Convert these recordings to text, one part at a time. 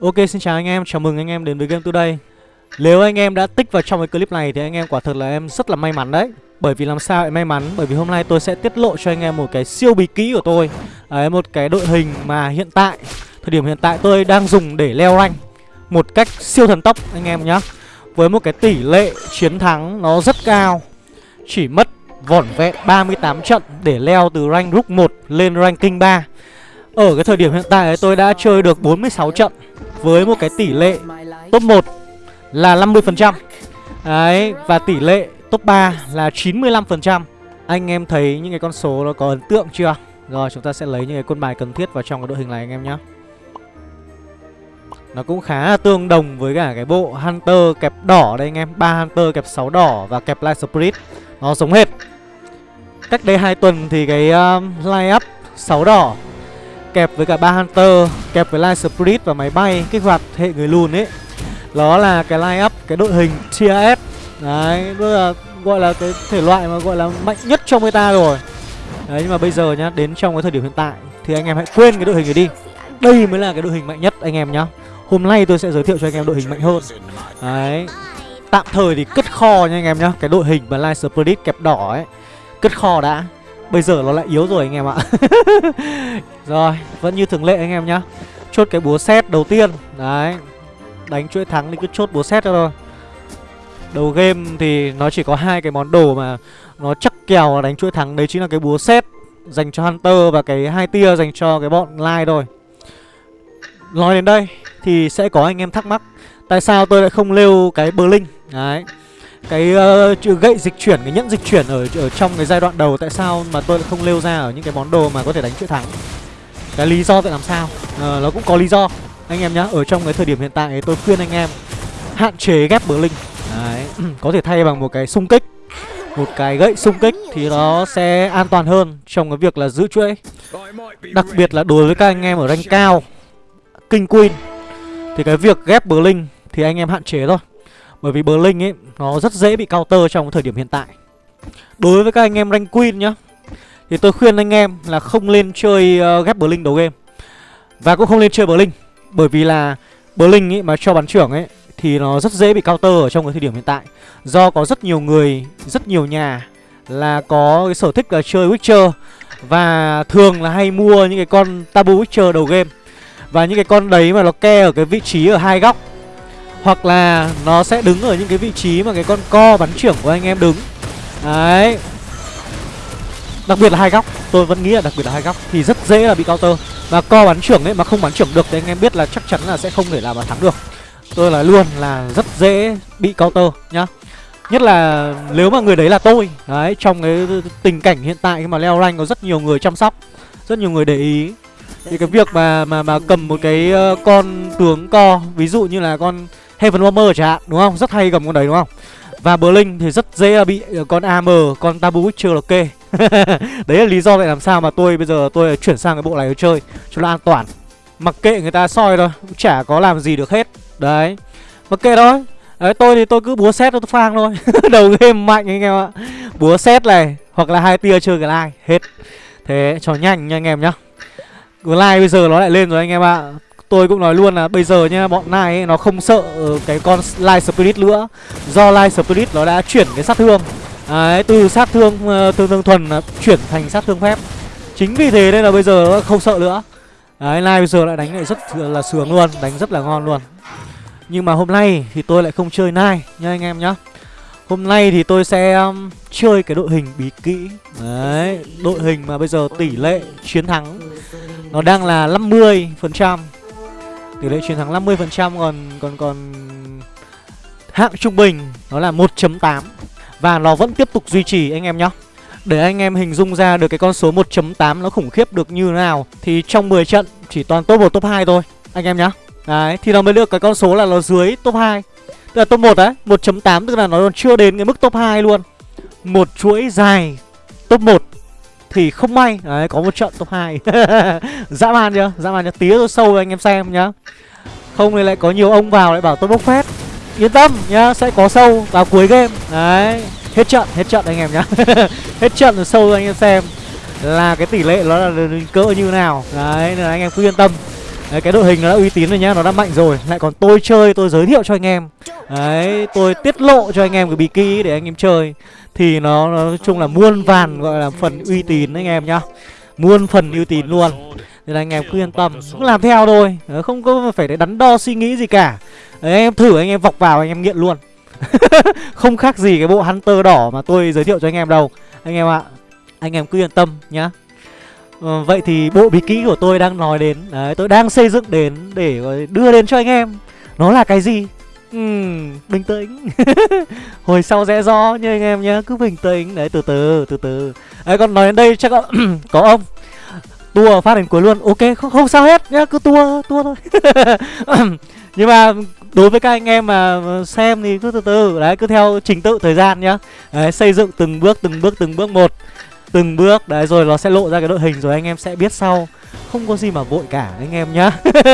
Ok xin chào anh em, chào mừng anh em đến với Game Today. Nếu anh em đã tích vào trong cái clip này thì anh em quả thật là em rất là may mắn đấy. Bởi vì làm sao em may mắn? Bởi vì hôm nay tôi sẽ tiết lộ cho anh em một cái siêu bí kỹ của tôi. Đấy, một cái đội hình mà hiện tại Thời điểm hiện tại tôi đang dùng để leo rank Một cách siêu thần tốc anh em nhé Với một cái tỷ lệ chiến thắng nó rất cao. Chỉ mất vỏn vẹn 38 trận để leo từ rank Rook 1 lên ranking 3 Ở cái thời điểm hiện tại tôi đã chơi được 46 trận với một cái tỷ lệ top 1 là 50% Đấy, và tỷ lệ top 3 là 95% Anh em thấy những cái con số nó có ấn tượng chưa? Rồi chúng ta sẽ lấy những cái quân bài cần thiết vào trong cái đội hình này anh em nhé Nó cũng khá là tương đồng với cả cái bộ Hunter kẹp đỏ đây anh em. Ba Hunter kẹp 6 đỏ và kẹp Light Spirit. Nó giống hết Cách đây 2 tuần thì cái uh, line up 6 đỏ kẹp với cả ba hunter, kẹp với light spirit và máy bay, kích hoạt hệ người lùn ấy. Đó là cái line up, cái đội hình tier s. Đấy tức là, gọi là cái thể loại mà gọi là mạnh nhất trong meta rồi. Đấy, nhưng mà bây giờ nhá, đến trong cái thời điểm hiện tại, thì anh em hãy quên cái đội hình này đi. Đây mới là cái đội hình mạnh nhất, anh em nhá. Hôm nay tôi sẽ giới thiệu cho anh em đội hình mạnh hơn. Đấy, tạm thời thì cất kho nha anh em nhá, cái đội hình mà light spirit kẹp đỏ ấy. Cất kho đã. Bây giờ nó lại yếu rồi anh em ạ. Rồi, vẫn như thường lệ anh em nhá. Chốt cái búa xét đầu tiên. Đấy Đánh chuỗi thắng thì cứ chốt búa xét cho thôi. Đầu game thì nó chỉ có hai cái món đồ mà Nó chắc kèo đánh chuỗi thắng. Đấy chính là cái búa xét Dành cho Hunter và cái hai tia dành cho cái bọn Lai thôi. Nói đến đây thì sẽ có anh em thắc mắc Tại sao tôi lại không lêu cái Berlin? Đấy cái uh, gậy dịch chuyển cái nhẫn dịch chuyển ở ở trong cái giai đoạn đầu tại sao mà tôi lại không lêu ra ở những cái món đồ mà có thể đánh chuỗi thắng? Cái lý do tại làm sao. À, nó cũng có lý do anh em nhá. Ở trong cái thời điểm hiện tại tôi khuyên anh em hạn chế ghép bờ linh. Đấy có thể thay bằng một cái xung kích. Một cái gậy xung kích thì nó sẽ an toàn hơn trong cái việc là giữ chuỗi. Đặc biệt là đối với các anh em ở rank cao kinh queen thì cái việc ghép bờ linh thì anh em hạn chế thôi. Bởi vì bờ linh ấy Nó rất dễ bị counter trong thời điểm hiện tại. Đối với các anh em rank queen nhá thì tôi khuyên anh em là không nên chơi uh, ghép Blink đầu game. Và cũng không nên chơi Blink Bởi vì là Blink ấy mà cho bắn trưởng ấy Thì nó rất dễ bị counter ở trong cái thời điểm hiện tại. Do có rất nhiều người, rất nhiều nhà Là có cái sở thích là chơi Witcher Và thường là hay mua những cái con Tabu Witcher đầu game. Và những cái con đấy mà nó ke ở cái vị trí ở hai góc hoặc là nó sẽ đứng ở những cái vị trí mà cái con co bắn trưởng của anh em đứng. Đấy Đặc biệt là hai góc, Tôi vẫn nghĩ là đặc biệt là hai góc Thì rất dễ là bị counter Và co bắn trưởng ấy, mà không bắn trưởng được Thì anh em biết là chắc chắn là sẽ không thể làm mà thắng được Tôi là luôn là rất dễ bị counter nhá Nhất là nếu mà người đấy là tôi, Đấy, trong cái tình cảnh hiện tại khi mà leo rank có rất nhiều người chăm sóc, Rất nhiều người để ý Thì cái việc mà mà mà cầm một cái ờ, con tướng co, Ví dụ như là con Heaven Warmer chẳng hạn, đúng không? Rất hay cầm con đấy, đúng không? Và Blink thì rất dễ à, bị ờ, con AM, con Tabu Witcher là kê. Đấy là lý do vậy làm sao mà tôi bây giờ tôi chuyển sang cái bộ này để chơi cho nó an toàn. Mặc kệ người ta soi thôi, cũng chả có làm gì được hết. Đấy, mặc kệ thôi. Đấy, tôi thì tôi cứ búa xét tôi phang thôi. Đầu game mạnh anh em ạ. Búa xét này, hoặc là hai tia chơi cái like Hết. Thế cho nhanh nha anh em nhá. Cái like bây giờ nó lại lên rồi anh em ạ. Tôi cũng nói luôn là bây giờ nha bọn này ấy, nó không sợ ờ, cái con Light Spirit nữa. Do Light Spirit nó đã chuyển cái sát thương. Đấy, từ sát thương ờ, thương thương thuần chuyển thành sát thương phép. Chính vì thế nên là bây giờ nó không sợ nữa. Đấy, Light bây giờ lại đánh lại rất là sướng luôn, đánh rất là ngon luôn. Nhưng mà hôm nay thì tôi lại không chơi Nai nha anh em nhá. Hôm nay thì tôi sẽ um, chơi cái đội hình bí kỹ. Đấy, đội hình mà bây giờ tỷ lệ chiến thắng Nó đang là 50% tỷ lệ chiến thắng 50% còn còn còn hạng trung bình nó là 1.8 và nó vẫn tiếp tục duy trì anh em nhé Để anh em hình dung ra được cái con số 1.8 nó khủng khiếp được như thế nào thì trong 10 trận chỉ toàn top 1 top 2 thôi anh em nhá. Đấy, thì nó mới được cái con số là nó dưới top 2. Tức là top 1 đấy, 1.8 tức là nó còn chưa đến cái mức top 2 luôn. Một chuỗi dài top 1 thì không may. Đấy có một trận top 2 dã man chưa? Dã man chưa? Tía tôi sâu anh em xem nhá. Không thì lại có nhiều ông vào lại bảo tôi bốc phét. Yên tâm nhá sẽ có sâu vào cuối game. Đấy hết trận hết trận anh em nhá. Hết trận rồi sâu anh em xem là cái tỷ lệ nó là cỡ như nào. Đấy nên là anh em cứ yên tâm. Đấy, cái đội hình nó đã uy tín rồi nhá, nó đã mạnh rồi. Lại còn tôi chơi, tôi giới thiệu cho anh em. Đấy, tôi tiết lộ cho anh em cái bí kíp để anh em chơi. Thì nó, nó nói chung là muôn vàn gọi là phần uy tín anh em nhá. Muôn phần uy tín luôn. Nên là anh em cứ yên tâm, cứ làm theo thôi. Ờ, không có phải để đắn đo suy nghĩ gì cả. Đấy, anh em thử anh em vọc vào anh em nghiện luôn. Không khác gì cái bộ Hunter đỏ mà tôi giới thiệu cho anh em đâu. Anh em ạ Anh em cứ yên tâm nhá. Ừ, Vậy thì bộ bí kỹ của tôi đang nói đến Đấy tôi đang xây dựng đến để đưa đến cho anh em. Nó là cái gì? Uhm, bình tĩnh. Hồi sau sẽ rõ nha anh em nhé. Cứ bình tĩnh. Đấy từ từ từ từ. Ấy còn nói đến đây chắc có, có ông. Tua phát đến cuối luôn. Ok không, không sao hết nhá. Cứ tua tua thôi. Nhưng mà đối với các anh em mà xem thì cứ từ từ. Đấy cứ theo trình tự thời gian nhá. Đấy, xây dựng từng bước từng bước từng bước một. Từng bước đấy rồi nó sẽ lộ ra cái đội hình rồi anh em sẽ biết sau không có gì mà vội cả anh em nhá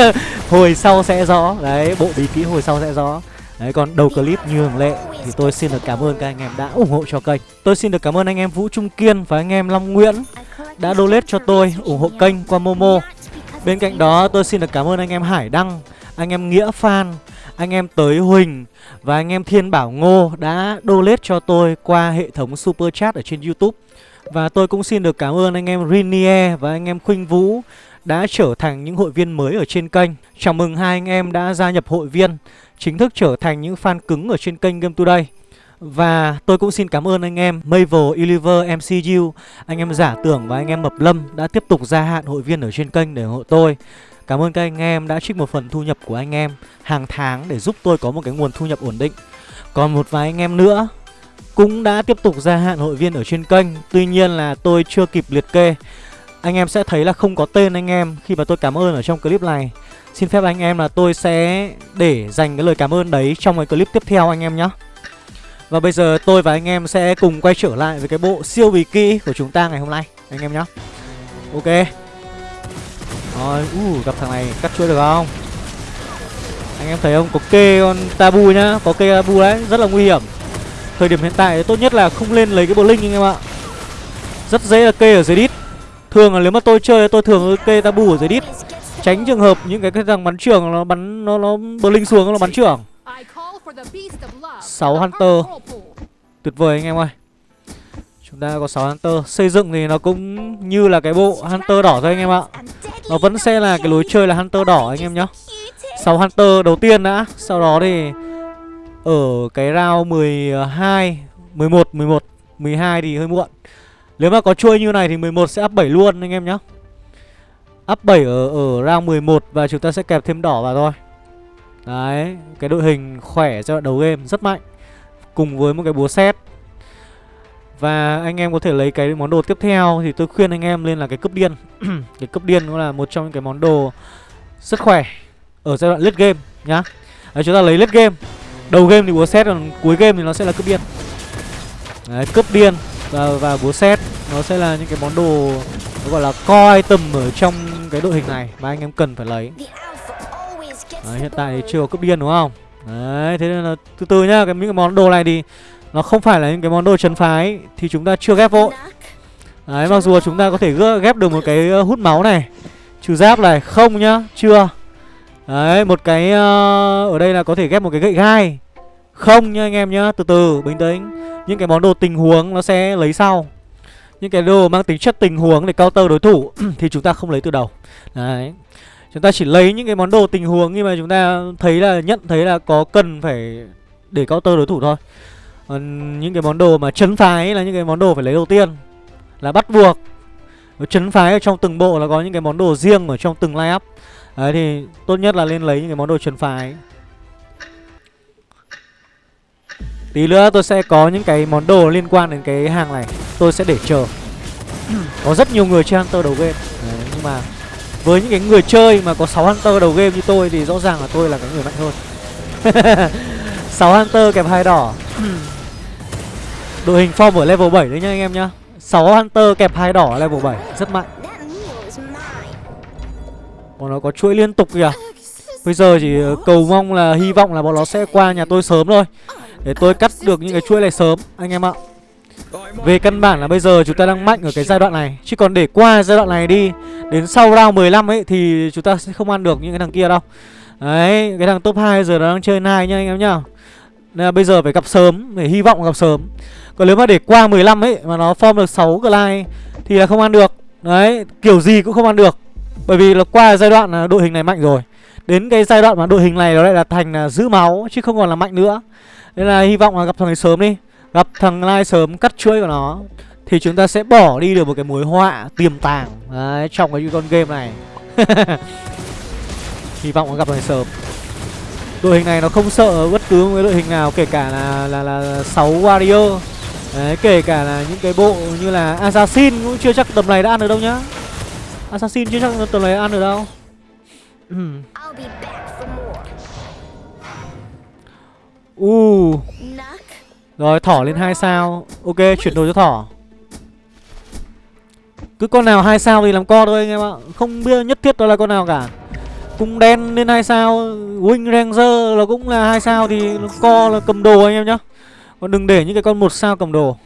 hồi sau sẽ rõ đấy bộ bí kỹ hồi sau sẽ rõ Đấy còn đầu clip như thường lệ thì tôi xin được cảm ơn các anh em đã ủng hộ cho kênh. Tôi xin được cảm ơn anh em Vũ Trung Kiên và anh em Long Nguyễn đã donate cho tôi ủng hộ kênh qua Momo. Bên cạnh đó tôi xin được cảm ơn anh em Hải Đăng, anh em Nghĩa Phan, anh em Tới Huỳnh và anh em Thiên Bảo Ngô đã donate cho tôi qua hệ thống Super Chat ở trên YouTube. Và tôi cũng xin được cảm ơn anh em Rinier và anh em Khuynh Vũ đã trở thành những hội viên mới ở trên kênh. Chào mừng hai anh em đã gia nhập hội viên, chính thức trở thành những fan cứng ở trên kênh Game Today. Và tôi cũng xin cảm ơn anh em Mavel, Oliver, MCU, anh em Giả Tưởng và anh em Mập Lâm đã tiếp tục gia hạn hội viên ở trên kênh để ủng hộ tôi. Cảm ơn các anh em đã trích một phần thu nhập của anh em hàng tháng để giúp tôi có một cái nguồn thu nhập ổn định. Còn một vài anh em nữa cũng đã tiếp tục gia hạn hội viên ở trên kênh. Tuy nhiên là tôi chưa kịp liệt kê. Anh em sẽ thấy là không có tên anh em khi mà tôi cảm ơn ở trong clip này. Xin phép anh em là tôi sẽ để dành cái lời cảm ơn đấy trong cái clip tiếp theo anh em nhé. Và bây giờ tôi và anh em sẽ cùng quay trở lại với cái bộ siêu bì kỹ của chúng ta ngày hôm nay anh em nhé. Ok. Rồi, uh, gặp thằng này cắt chuỗi được không? Anh em thấy không? Có kê con tabu nhá, có kê tabu đấy, rất là nguy hiểm. Thời điểm hiện tại tốt nhất là không lên lấy cái bộ linh anh em ạ. Rất dễ là kê ở dưới đít. Thường là nếu mà tôi chơi, tôi thường kê tabu ở dưới đít. Tránh trường hợp những cái cái thằng bắn trưởng nó bắn, nó nó bờ linh xuống nó bắn trưởng. 6 Hunter. Tuyệt vời anh em ơi. Chúng ta có 6 Hunter Xây dựng thì nó cũng như là cái bộ Hunter đỏ thôi anh em ạ Nó vẫn sẽ là cái lối chơi là Hunter đỏ anh em nhá 6 Hunter đầu tiên đã Sau đó thì ở cái round 12 11, 11 12 thì hơi muộn. Nếu mà có chuôi như này thì 11 sẽ up 7 luôn anh em nhé Up 7 ở, ở round 11 Và chúng ta sẽ kẹp thêm đỏ vào thôi. Đấy Cái đội hình khỏe cho đầu game rất mạnh Cùng với một cái búa xét và anh em có thể lấy cái món đồ tiếp theo Thì tôi khuyên anh em lên là cái cướp điên. Cái cướp điên cũng là một trong những cái món đồ Rất khỏe Ở giai đoạn late game nhá. Đấy chúng ta lấy late game. Đầu game thì búa xét còn cuối game thì nó sẽ là cấp điên. Đấy cấp điên Và, và búa xét Nó sẽ là những cái món đồ Nó gọi là core item ở trong cái đội hình này Mà anh em cần phải lấy. Đấy hiện tại thì chưa có cấp điên đúng không? Đấy thế nên là từ từ nhá cái những cái món đồ này thì nó không phải là những cái món đồ trấn phái Thì chúng ta chưa ghép vội. Đấy mặc dù chúng ta có thể ghép được một cái ờ, hút máu này Trừ giáp này Không nhá Chưa. Đấy một cái uh, Ở đây là có thể ghép một cái gậy gai không nha anh em nhá, Từ từ, bình tĩnh. Những cái món đồ tình huống nó sẽ lấy sau. Những cái đồ mang tính chất tình huống để counter đối thủ Thì chúng ta không lấy từ đầu. Đấy. Chúng ta chỉ lấy những cái món đồ tình huống Nhưng mà chúng ta thấy là, nhận thấy là có cần phải để counter đối thủ thôi. Còn những cái món đồ mà chấn phái là những cái món đồ phải lấy đầu tiên, Là bắt buộc. Chấn phái ở trong từng bộ là có những cái món đồ riêng ở trong từng line up. Đấy, thì tốt nhất là lên lấy những cái món đồ chấn phái. Tí nữa tôi sẽ có những cái món đồ liên quan đến cái hàng này. Tôi sẽ để chờ. Có rất nhiều người chơi Hunter đầu game. Đấy, Nhưng mà với những cái người chơi mà có 6 Hunter đầu game như tôi Thì rõ ràng là tôi là cái người mạnh hơn. 6 Hunter kèm hai đỏ. Đội hình form ở level 7 đấy nhá anh em nhá. 6 Hunter kẹp hai đỏ level 7 Rất mạnh. Bọn nó có chuỗi liên tục kìa. Bây giờ chỉ ờ, cầu mong là hy vọng là bọn nó sẽ qua nhà tôi sớm thôi. Để tôi cắt được những cái chuỗi này sớm, Anh em ạ. Về căn bản là bây giờ chúng ta đang mạnh ở cái giai đoạn này. Chứ còn để qua giai đoạn này đi, Đến sau round 15 ấy, Thì chúng ta sẽ không ăn được những cái thằng kia đâu. Đấy, Cái thằng top 2 giờ nó đang chơi nai nha anh em nhá. Nên là bây giờ phải gặp sớm Để hy vọng gặp sớm. Còn nếu mà để qua 15 ấy, Mà nó form được 6 glide Thì là không ăn được. Đấy, Kiểu gì cũng không ăn được. Bởi vì là qua giai đoạn là đội hình này mạnh rồi. Đến cái giai đoạn mà đội hình này nó lại là thành là giữ máu, Chứ không còn là mạnh nữa. Nên là hy vọng là gặp thằng này sớm đi. Gặp thằng Lai sớm cắt chuỗi của nó Thì chúng ta sẽ bỏ đi được một cái mối họa tiềm tàng. Đấy, trong cái con game này. Hy vọng nó gặp thằng này sớm. Đội hình này nó không sợ bất cứ một cái đội hình nào Kể cả là là là 6 warrior Đấy, kể cả là những cái bộ như là Assassin cũng chưa chắc tầm này đã ăn được đâu nhá. Assassin chưa chắc tầm này đã ăn được đâu More. Uh, rồi thỏ lên hai sao. Ok chuyển đồ cho thỏ. Cứ con nào hai sao thì làm co thôi anh em ạ. Không biết nhất thiết đó là con nào cả. Cung đen lên hai sao Wing Ranger là cũng là hai sao Thì nó co là cầm đồ anh em nhá. Còn đừng để những cái con một sao cầm đồ.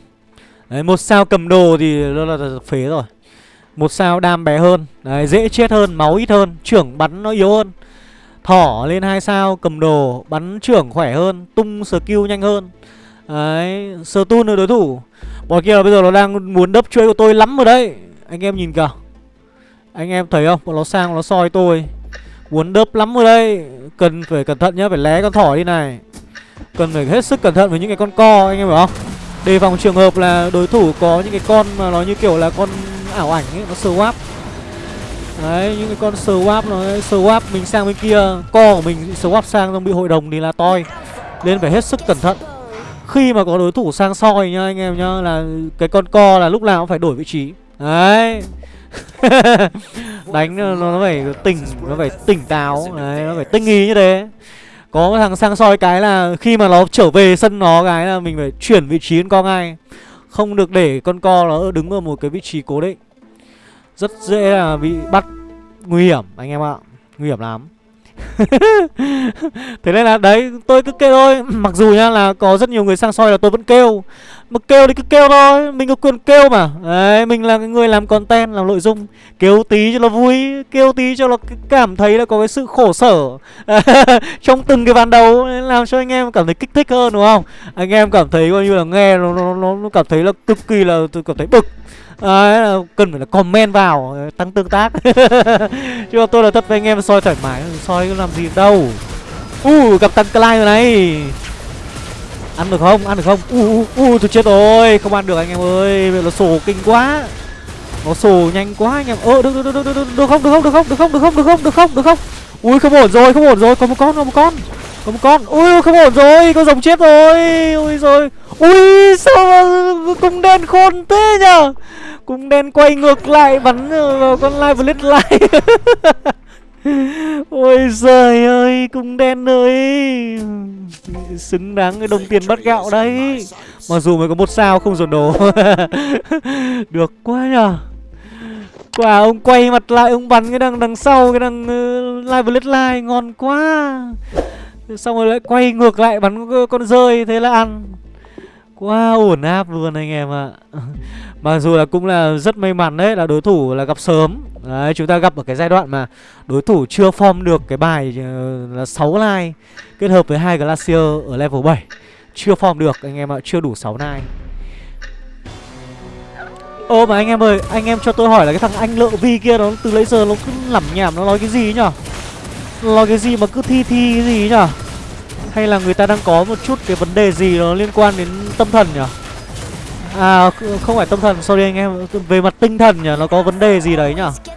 Đấy một sao cầm đồ thì nó là, là phế rồi. Một sao đam bé hơn. Đấy dễ chết hơn máu ít hơn Trưởng bắn nó yếu hơn Thỏ lên hai sao, cầm đồ, Bắn trưởng khỏe hơn, Tung skill nhanh hơn. Đấy Stun được đối thủ. Bọn kia là bây giờ nó đang muốn đấp chuối của tôi lắm rồi đấy. Anh em nhìn kìa. Anh em thấy không? Bọn nó sang nó soi tôi. Muốn đớp lắm rồi đây Cần phải cẩn thận nhá, Phải lé con thỏ đi này. Cần phải hết sức cẩn thận với những cái con co, Anh em hiểu không? Đề phòng trường hợp là đối thủ có những cái con mà nó như kiểu là con ảo ảnh ấy, Nó swap Đấy những cái con swap nó swap mình sang bên kia Co của mình swap sang xong bị hội đồng thì là toi. Nên phải hết sức cẩn thận. Khi mà có đối thủ sang soi nhá anh em nhá Là cái con co là lúc nào cũng phải đổi vị trí. Đấy. Đánh nó, nó phải tỉnh Nó phải tỉnh táo. Đấy nó phải tinh ý như thế. Có thằng sang soi cái là Khi mà nó trở về sân nó cái là Mình phải chuyển vị trí con co ngay. Không được để con co nó đứng ở một cái vị trí cố định. Rất dễ là bị bắt. Nguy hiểm anh em ạ. Nguy hiểm lắm. Thế nên là đấy tôi cứ kêu thôi. Mặc dù nha là có rất nhiều người sang soi là tôi vẫn kêu. Mà kêu thì cứ kêu thôi. Mình có quyền kêu mà. Đấy mình là cái người làm content làm nội dung. Kêu tí cho nó vui Kêu tí cho nó cảm thấy là có cái sự khổ sở. Trong từng cái ván đấu Làm cho anh em cảm thấy kích thích hơn đúng không? Anh em cảm thấy coi như là nghe nó, nó, nó, nó cảm thấy là cực kỳ là tôi cảm thấy bực. Ờ, Đấy cần phải là comment vào ờ, Tăng tương tác Chứ mà tôi là thật với anh em soi thoải mái Soi làm gì đâu Uh gặp tăng Clyde rồi này Ăn được không? Ăn được không? u u uh tôi chết rồi Không ăn được anh em ơi Nó sổ kinh quá Nó sổ nhanh quá anh em ờ, Ơ được, được, được, được, được, được không? Được không? Được không? Được không? Được không? Được không? Được không? Được không? Ui không ổn rồi, không ổn rồi Có một con, có một con có một con. Ui không ổn rồi Con rồng chết rồi. Ui rồi. Ui sao mà cung đen khôn thế nhở Cung đen quay ngược lại bắn vào con live blitz lại Ôi giời ơi Cung đen ơi. Xứng đáng cái đồng tiền bắt gạo đấy. Mặc dù mới có một sao không dồn đồ. Được quá nhở Quả ông quay mặt lại Ông bắn cái đằng đằng sau Cái đằng ờ, uh, live blitz lại Ngon quá. Xong rồi lại quay ngược lại bắn con rơi, Thế là ăn. Quá ổn áp luôn anh em ạ. Mặc dù là cũng là rất may mắn đấy, Là đối thủ là gặp sớm. Đấy, chúng ta gặp ở cái giai đoạn mà Đối thủ chưa form được cái bài ờ, là 6 line Kết hợp với hai Glacier ở level 7 Chưa form được, anh em ạ, Chưa đủ 6 line Ô, mà anh em ơi, Anh em cho tôi hỏi là cái thằng anh lợ vi kia Nó từ lấy giờ nó cứ lẩm nhảm Nó nói cái gì nhở? Lo cái gì mà cứ thi thi cái gì nhở hay là người ta đang có một chút cái vấn đề gì nó liên quan đến tâm thần nhỉ? À không phải tâm thần, sorry anh em, về mặt tinh thần nhỉ, nó có vấn đề gì đấy nhỉ?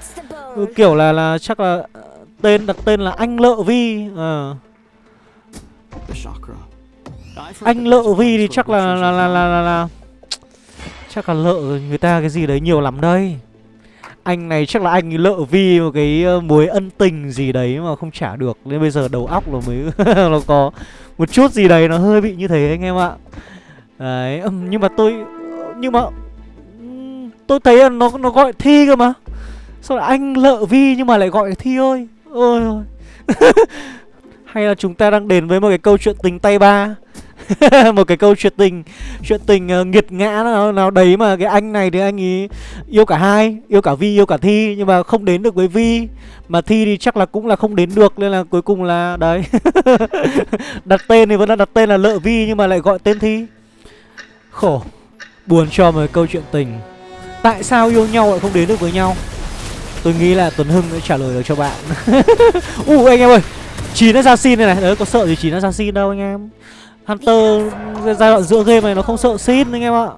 Kiểu là là chắc là tên đặt tên là anh Lợ Vi. À. Anh Lợ Vi thì chắc là là là là là, là chắc là lợ người ta cái gì đấy nhiều lắm đây. Anh này chắc là anh lợ vi một cái mối ân tình gì đấy mà không trả được. Nên bây giờ đầu óc nó mới nó có một chút gì đấy nó hơi bị như thế anh em ạ. Đấy, nhưng mà tôi Nhưng mà Tôi thấy là nó nó gọi thi cơ mà. Sao lại anh lợ vi nhưng mà lại gọi thi ơi? Ôi ôi. Hay là chúng ta đang đến với một cái câu chuyện tình tay ba? một cái câu chuyện tình chuyện tình uh, nghiệt ngã nào, nào đấy mà cái anh này thì anh ấy yêu cả hai yêu cả vi yêu cả thi nhưng mà không đến được với vi. Mà thi thì chắc là cũng là không đến được nên là cuối cùng là đấy đặt tên thì vẫn là đặt tên là lợ vi nhưng mà lại gọi tên thi. Khổ buồn cho một câu chuyện tình. Tại sao yêu nhau lại không đến được với nhau? Tôi nghĩ là tuấn hưng sẽ trả lời được cho bạn. U uh, anh em ơi chín assassin này này đấy có sợ gì chín assassin đâu anh em? Hunter giai đoạn giữa game này nó không sợ xin anh em ạ.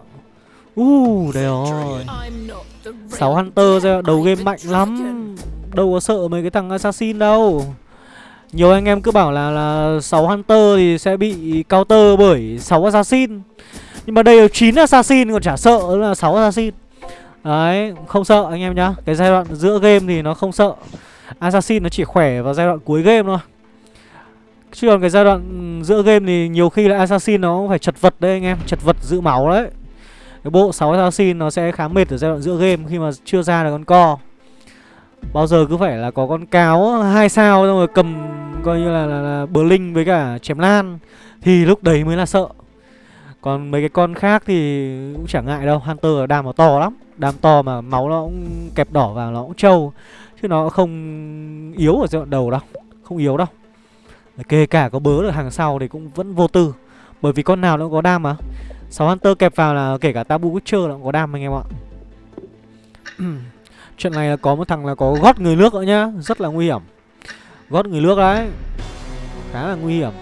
U uh, đây rồi sáu hunter giai đoạn đầu game mạnh lắm. Đâu có sợ mấy cái thằng assassin đâu. Nhiều anh em cứ bảo là là 6 hunter thì sẽ bị counter bởi 6 assassin. Nhưng mà đây là 9 assassin còn chả sợ là 6 assassin. Đấy, không sợ anh em nhá. Cái giai đoạn giữa game thì nó không sợ. Assassin nó chỉ khỏe vào giai đoạn cuối game thôi. Chứ còn cái giai đoạn giữa game thì nhiều khi là Assassin nó cũng phải chật vật đấy anh em Chật vật giữ máu đấy. Cái bộ 6 Assassin nó sẽ khá mệt ở giai đoạn giữa game khi mà chưa ra được con co. Bao giờ cứ phải là có con cáo hai sao xong rồi cầm coi như là, là, là bờ linh với cả chém lan Thì lúc đấy mới là sợ. Còn mấy cái con khác thì cũng chẳng ngại đâu Hunter đam nó to lắm. Đam to mà máu nó cũng kẹp đỏ vào nó cũng trâu. Chứ nó không yếu ở giai đoạn đầu đâu Không yếu đâu. Kể cả có bớ được hàng sau thì cũng vẫn vô tư. Bởi vì con nào nó cũng có đam mà. 6 Hunter kẹp vào là kể cả Tabu Witcher nó cũng có đam anh em ạ. Chuyện này là có một thằng là có gót người nước nữa nhá. Rất là nguy hiểm. Gót người nước đấy. Khá là nguy hiểm.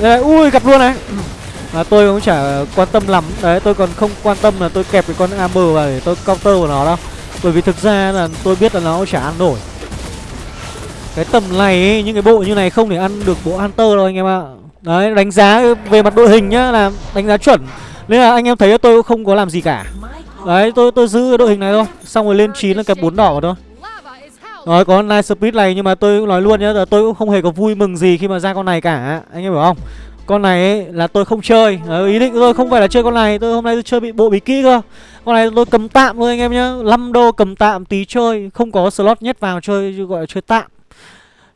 Đây, ui gặp luôn này. Mà tôi cũng chả quan tâm lắm. Đấy tôi còn không quan tâm là tôi kẹp cái con amber vào để tôi counter của nó đâu. Bởi vì thực ra là tôi biết là nó cũng chả ăn nổi cái tầm này ấy, những cái bộ như này không thể ăn được bộ hunter đâu anh em ạ. Đấy đánh giá về mặt đội hình nhá là đánh giá chuẩn. Nên là anh em thấy tôi cũng không có làm gì cả. Đấy tôi tôi giữ đội hình này thôi. Xong rồi lên chín là kẹp bốn đỏ thôi. Rồi có night speed này nhưng mà tôi cũng nói luôn nhá là tôi cũng không hề có vui mừng gì khi mà ra con này cả. Anh em hiểu không? Con này ấy, là tôi không chơi. Đấy, Ý định tôi không phải là chơi con này Tôi hôm nay tôi chơi bị bộ bí kỹ cơ. Con này tôi cầm tạm thôi anh em nhá. 5 đô cầm tạm tí chơi Không có slot nhét vào chơi gọi là chơi tạm.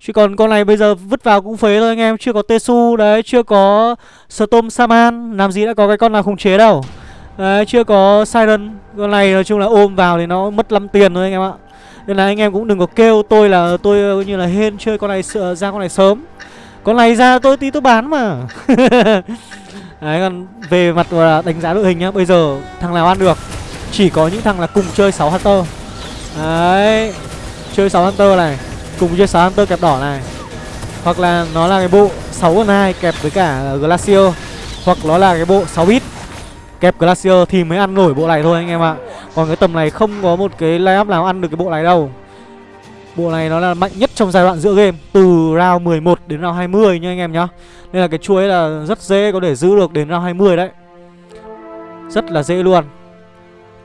Chứ còn con này bây giờ vứt vào cũng phế thôi anh em, Chưa có Tesu đấy, Chưa có Storm Saman Làm gì đã có cái con nào khống chế đâu. Đấy, chưa có Siren, Con này nói chung là ôm vào thì nó mất lắm tiền thôi anh em ạ. Nên là anh em cũng đừng có kêu tôi là tôi ờ, như là hên chơi con này ờ, ra con này sớm. Con này ra tôi tí tôi bán mà. Đấy, còn về mặt đánh giá đội hình nhá, Bây giờ thằng nào ăn được, Chỉ có những thằng là cùng chơi 6 Hunter. Đấy, Chơi 6 Hunter này. Cùng chơi 6 Hunter kẹp đỏ này. Hoặc là nó là cái bộ 6 con 2 kẹp với cả Glacier. Hoặc nó là cái bộ 6 bit. Kẹp Glacier thì mới ăn nổi bộ này thôi anh em ạ. Còn cái tầm này không có một cái layup nào ăn được cái bộ này đâu. Bộ này nó là mạnh nhất trong giai đoạn giữa game, Từ round 11 đến round 20 nha anh em nhá. Nên là cái chuối là rất dễ có thể giữ được đến round 20 đấy. Rất là dễ luôn.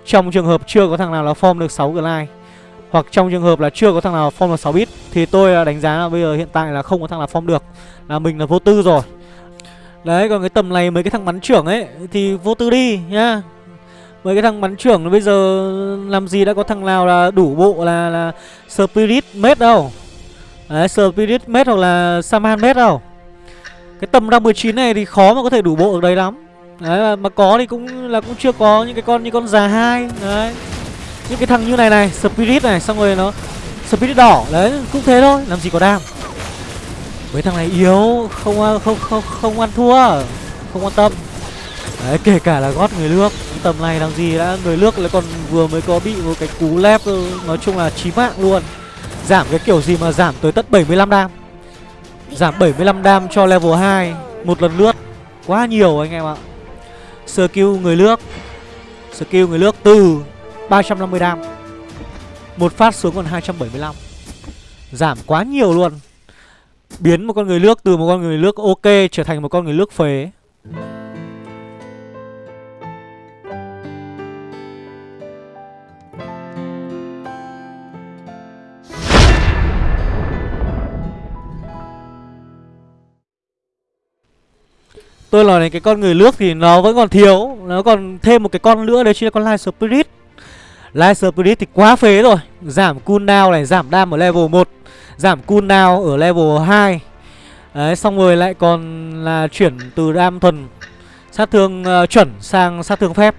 Trong trường hợp chưa có thằng nào là form được 6 glide hoặc trong trường hợp là chưa có thằng nào form được 6 bit Thì tôi à, đánh giá là bây giờ hiện tại là không có thằng nào form được. Là mình là vô tư rồi. Đấy còn cái tầm này mấy cái thằng bắn trưởng ấy Thì vô tư đi nhá. Mấy cái thằng bắn trưởng bây giờ làm gì đã có thằng nào là đủ bộ là là Spirit Mate đâu. Đấy Spirit Mate hoặc là Saman Mate đâu. Cái tầm ra 19 này thì khó mà có thể đủ bộ được đấy lắm. Đấy mà, mà có thì cũng là cũng chưa có những cái con như con già hai Đấy. Những cái thằng như này này, Spirit này, xong rồi nó, Spirit đỏ, đấy, cũng thế thôi, làm gì có đam. Mấy thằng này yếu, không không không không ăn thua, Không quan tâm. Đấy, kể cả là gót người nước Tầm này làm gì đã, người nước lại còn vừa mới có bị một cái cú lép, Nói chung là chí mạng luôn. Giảm cái kiểu gì mà giảm tới tận 75 đam. Giảm 75 đam cho level 2 Một lần lướt, Quá nhiều anh em ạ. Skill người nước Skill người nước từ 350 đam. Một phát xuống còn 275 Giảm quá nhiều luôn. Biến một con người nước từ một con người nước ok Trở thành một con người nước phế. Tôi nói đến cái con người nước thì nó vẫn còn thiếu. Nó còn thêm một cái con nữa, đấy chính là con Light Spirit. Light Spirit thì quá phế rồi. Giảm cooldown này, giảm đam ở level 1 Giảm cooldown ở level 2 Đấy xong rồi lại còn là chuyển từ đam thuần sát thương uh, chuẩn sang sát thương phép.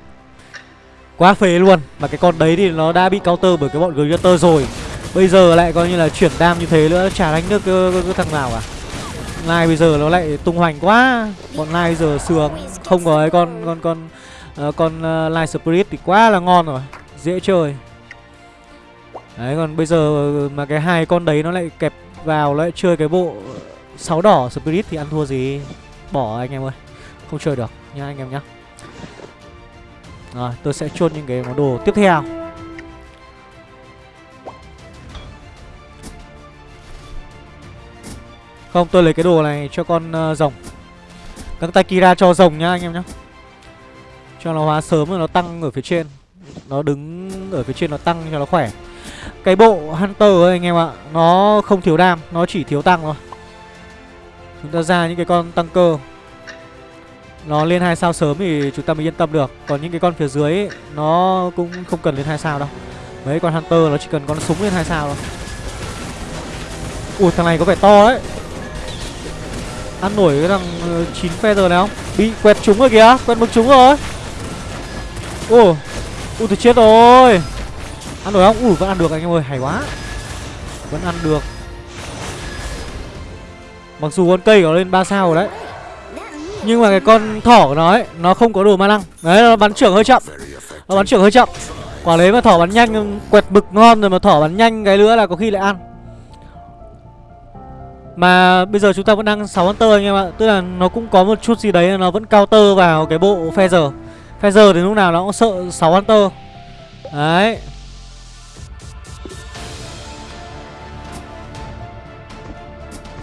Quá phế luôn. Mà cái con đấy thì nó đã bị counter bởi cái bọn Greater rồi. Bây giờ lại coi như là chuyển đam như thế nữa Chả đánh được cái, cái, cái thằng nào cả. Lai bây giờ nó lại tung hoành quá. Bọn Lai bây giờ sướng. Không có cái con con con uh, con uh, Lai Spirit thì quá là ngon rồi. Dễ chơi. Đấy còn bây giờ mà cái hai con đấy nó lại kẹp vào lại chơi cái bộ sáu đỏ Spirit thì ăn thua gì? Bỏ anh em ơi Không chơi được nha anh em nhá. Rồi tôi sẽ chôn những cái món đồ tiếp theo. Không tôi lấy cái đồ này cho con uh, rồng. Các tay Kira cho rồng nhá anh em nhá. Cho nó hóa sớm rồi nó tăng ở phía trên. Nó đứng ở phía trên nó tăng cho nó khỏe. Cái bộ Hunter ấy anh em ạ Nó không thiếu đam Nó chỉ thiếu tăng thôi. Chúng ta ra những cái con tăng cơ. Nó lên hai sao sớm thì chúng ta mới yên tâm được. Còn những cái con phía dưới ấy, Nó cũng không cần lên hai sao đâu. Mấy con Hunter nó chỉ cần con súng lên hai sao thôi. Ui thằng này có vẻ to đấy. Ăn nổi cái thằng ờ, uh, 9 feather này không? Bị quẹt trúng rồi kìa Quẹt mực trúng rồi. Ồ. Ui tôi chết rồi. Ăn được không? Ui vẫn ăn được anh em ơi, Hay quá. Vẫn ăn được. Mặc dù con cây có lên 3 sao rồi đấy. Nhưng mà cái con thỏ của nó ấy, Nó không có đồ ma năng Đấy, nó bắn trưởng hơi chậm. Nó bắn trưởng hơi chậm. Quả đấy mà thỏ bắn nhanh, Quẹt bực ngon rồi mà thỏ bắn nhanh cái nữa là có khi lại ăn. Mà bây giờ chúng ta vẫn đang 6 Hunter anh em ạ. Tức là nó cũng có một chút gì đấy, Nó vẫn counter vào cái bộ Feather Feather thì lúc nào nó cũng sợ 6 Hunter. Đấy.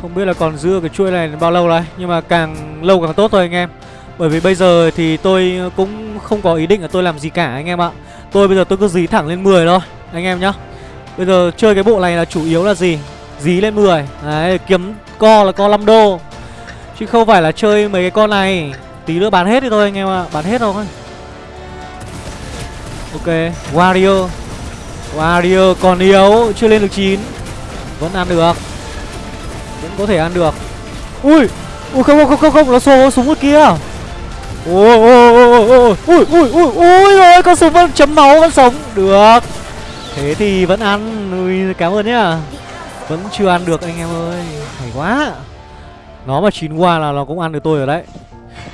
Không biết là còn dưa cái chuỗi này bao lâu đấy Nhưng mà càng lâu càng tốt thôi anh em. Bởi vì bây giờ thì tôi cũng không có ý định là tôi làm gì cả anh em ạ. Tôi bây giờ tôi cứ dí thẳng lên 10 thôi, Anh em nhá. Bây giờ chơi cái bộ này là chủ yếu là gì? Dí lên 10 Đấy, kiếm co là co 5 đô. Chứ không phải là chơi mấy cái con này, Tí nữa bán hết đi thôi anh em ạ, Bán hết thôi. Ok warrior, warrior còn yếu Chưa lên được 9 Vẫn ăn được Vẫn có thể ăn được Ui Ui không không không không, không. Nó xô súng ở kia Ôi ôi ôi ôi ui ui ui rồi con súng vẫn chấm máu vẫn sống được thế thì vẫn ăn ui cảm ơn nhá vẫn chưa ăn được anh em ơi Hay quá Nó mà chín qua là nó cũng ăn được tôi rồi đấy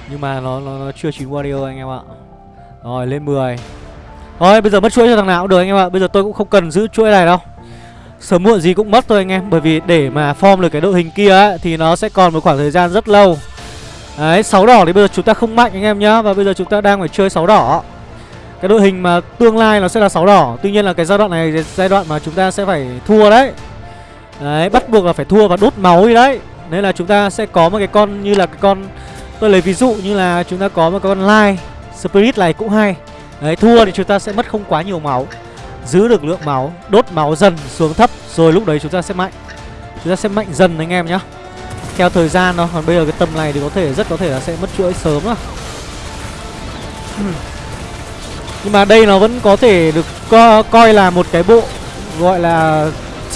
Nhưng mà nó, nó, nó chưa chín Wario anh em ạ Rồi lên 10 Thôi bây giờ mất chuỗi cho thằng nào cũng được anh em ạ. Bây giờ tôi cũng không cần giữ chuỗi này đâu. Sớm muộn gì cũng mất thôi anh em. Bởi vì để mà form được cái đội hình kia ấy, Thì nó sẽ còn một khoảng thời gian rất lâu. Đấy 6 đỏ thì bây giờ chúng ta không mạnh anh em nhá. Và bây giờ chúng ta đang phải chơi 6 đỏ. Cái đội hình mà tương lai nó sẽ là 6 đỏ. Tuy nhiên là cái giai đoạn này Giai đoạn mà chúng ta sẽ phải thua đấy. Đấy, bắt buộc là phải thua và đốt máu đi đấy. Nên là chúng ta sẽ có một cái con như là cái con Tôi lấy ví dụ như là chúng ta có một con Light Spirit này cũng hay. Đấy, thua thì chúng ta sẽ mất không quá nhiều máu. Giữ được lượng máu, đốt máu dần xuống thấp Rồi lúc đấy chúng ta sẽ mạnh. Chúng ta sẽ mạnh dần anh em nhá. Theo thời gian nó, còn bây giờ cái tầm này thì có thể rất có thể là sẽ mất chuỗi sớm á Nhưng mà đây nó vẫn có thể được co coi là một cái bộ Gọi là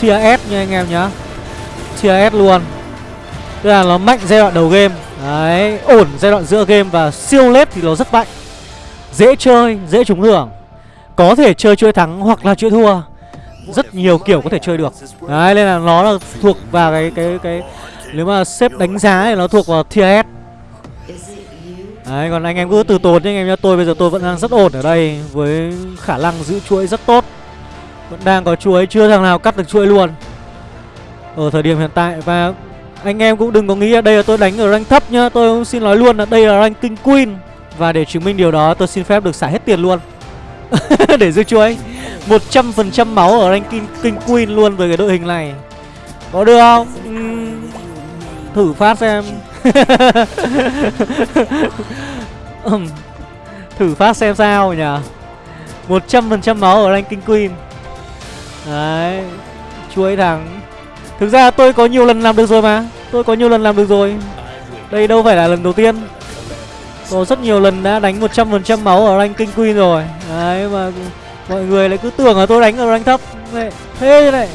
tier S nha anh em nhá. Tier S luôn. Tức là nó mạnh giai đoạn đầu game. Đấy, ổn giai đoạn giữa game và siêu lết thì nó rất mạnh. Dễ chơi, dễ trúng thưởng. Có thể chơi chơi thắng hoặc là chơi thua. Rất nhiều kiểu có thể chơi được. Đấy, nên là nó là thuộc vào cái cái cái Nếu mà xếp đánh giá thì nó thuộc vào tier S. Đấy, còn anh em cứ từ tốn nhé anh em nhá. Tôi bây giờ tôi vẫn đang rất ổn ở đây Với khả năng giữ chuỗi rất tốt. Vẫn đang có chuỗi chưa thằng nào cắt được chuỗi luôn. Ở thời điểm hiện tại Và anh em cũng đừng có nghĩ là đây là tôi đánh ở rank thấp nhá. Tôi cũng xin nói luôn là đây là rank King Queen. Và để chứng minh điều đó tôi xin phép được xả hết tiền luôn. Để giữ chuối 100% máu ở ranking King, Queen luôn với cái đội hình này. Có được không? Uhm, thử phát xem. Thử phát xem sao nhỉ? 100% máu ở ranking queen. Đấy Chuối thắng. Thực ra tôi có nhiều lần làm được rồi mà. Tôi có nhiều lần làm được rồi. Đây đâu phải là lần đầu tiên. Có rất nhiều lần đã đánh 100% máu ở ranking queen rồi. Đấy mà Mọi người lại cứ tưởng là tôi đánh ở rank thấp. Thế này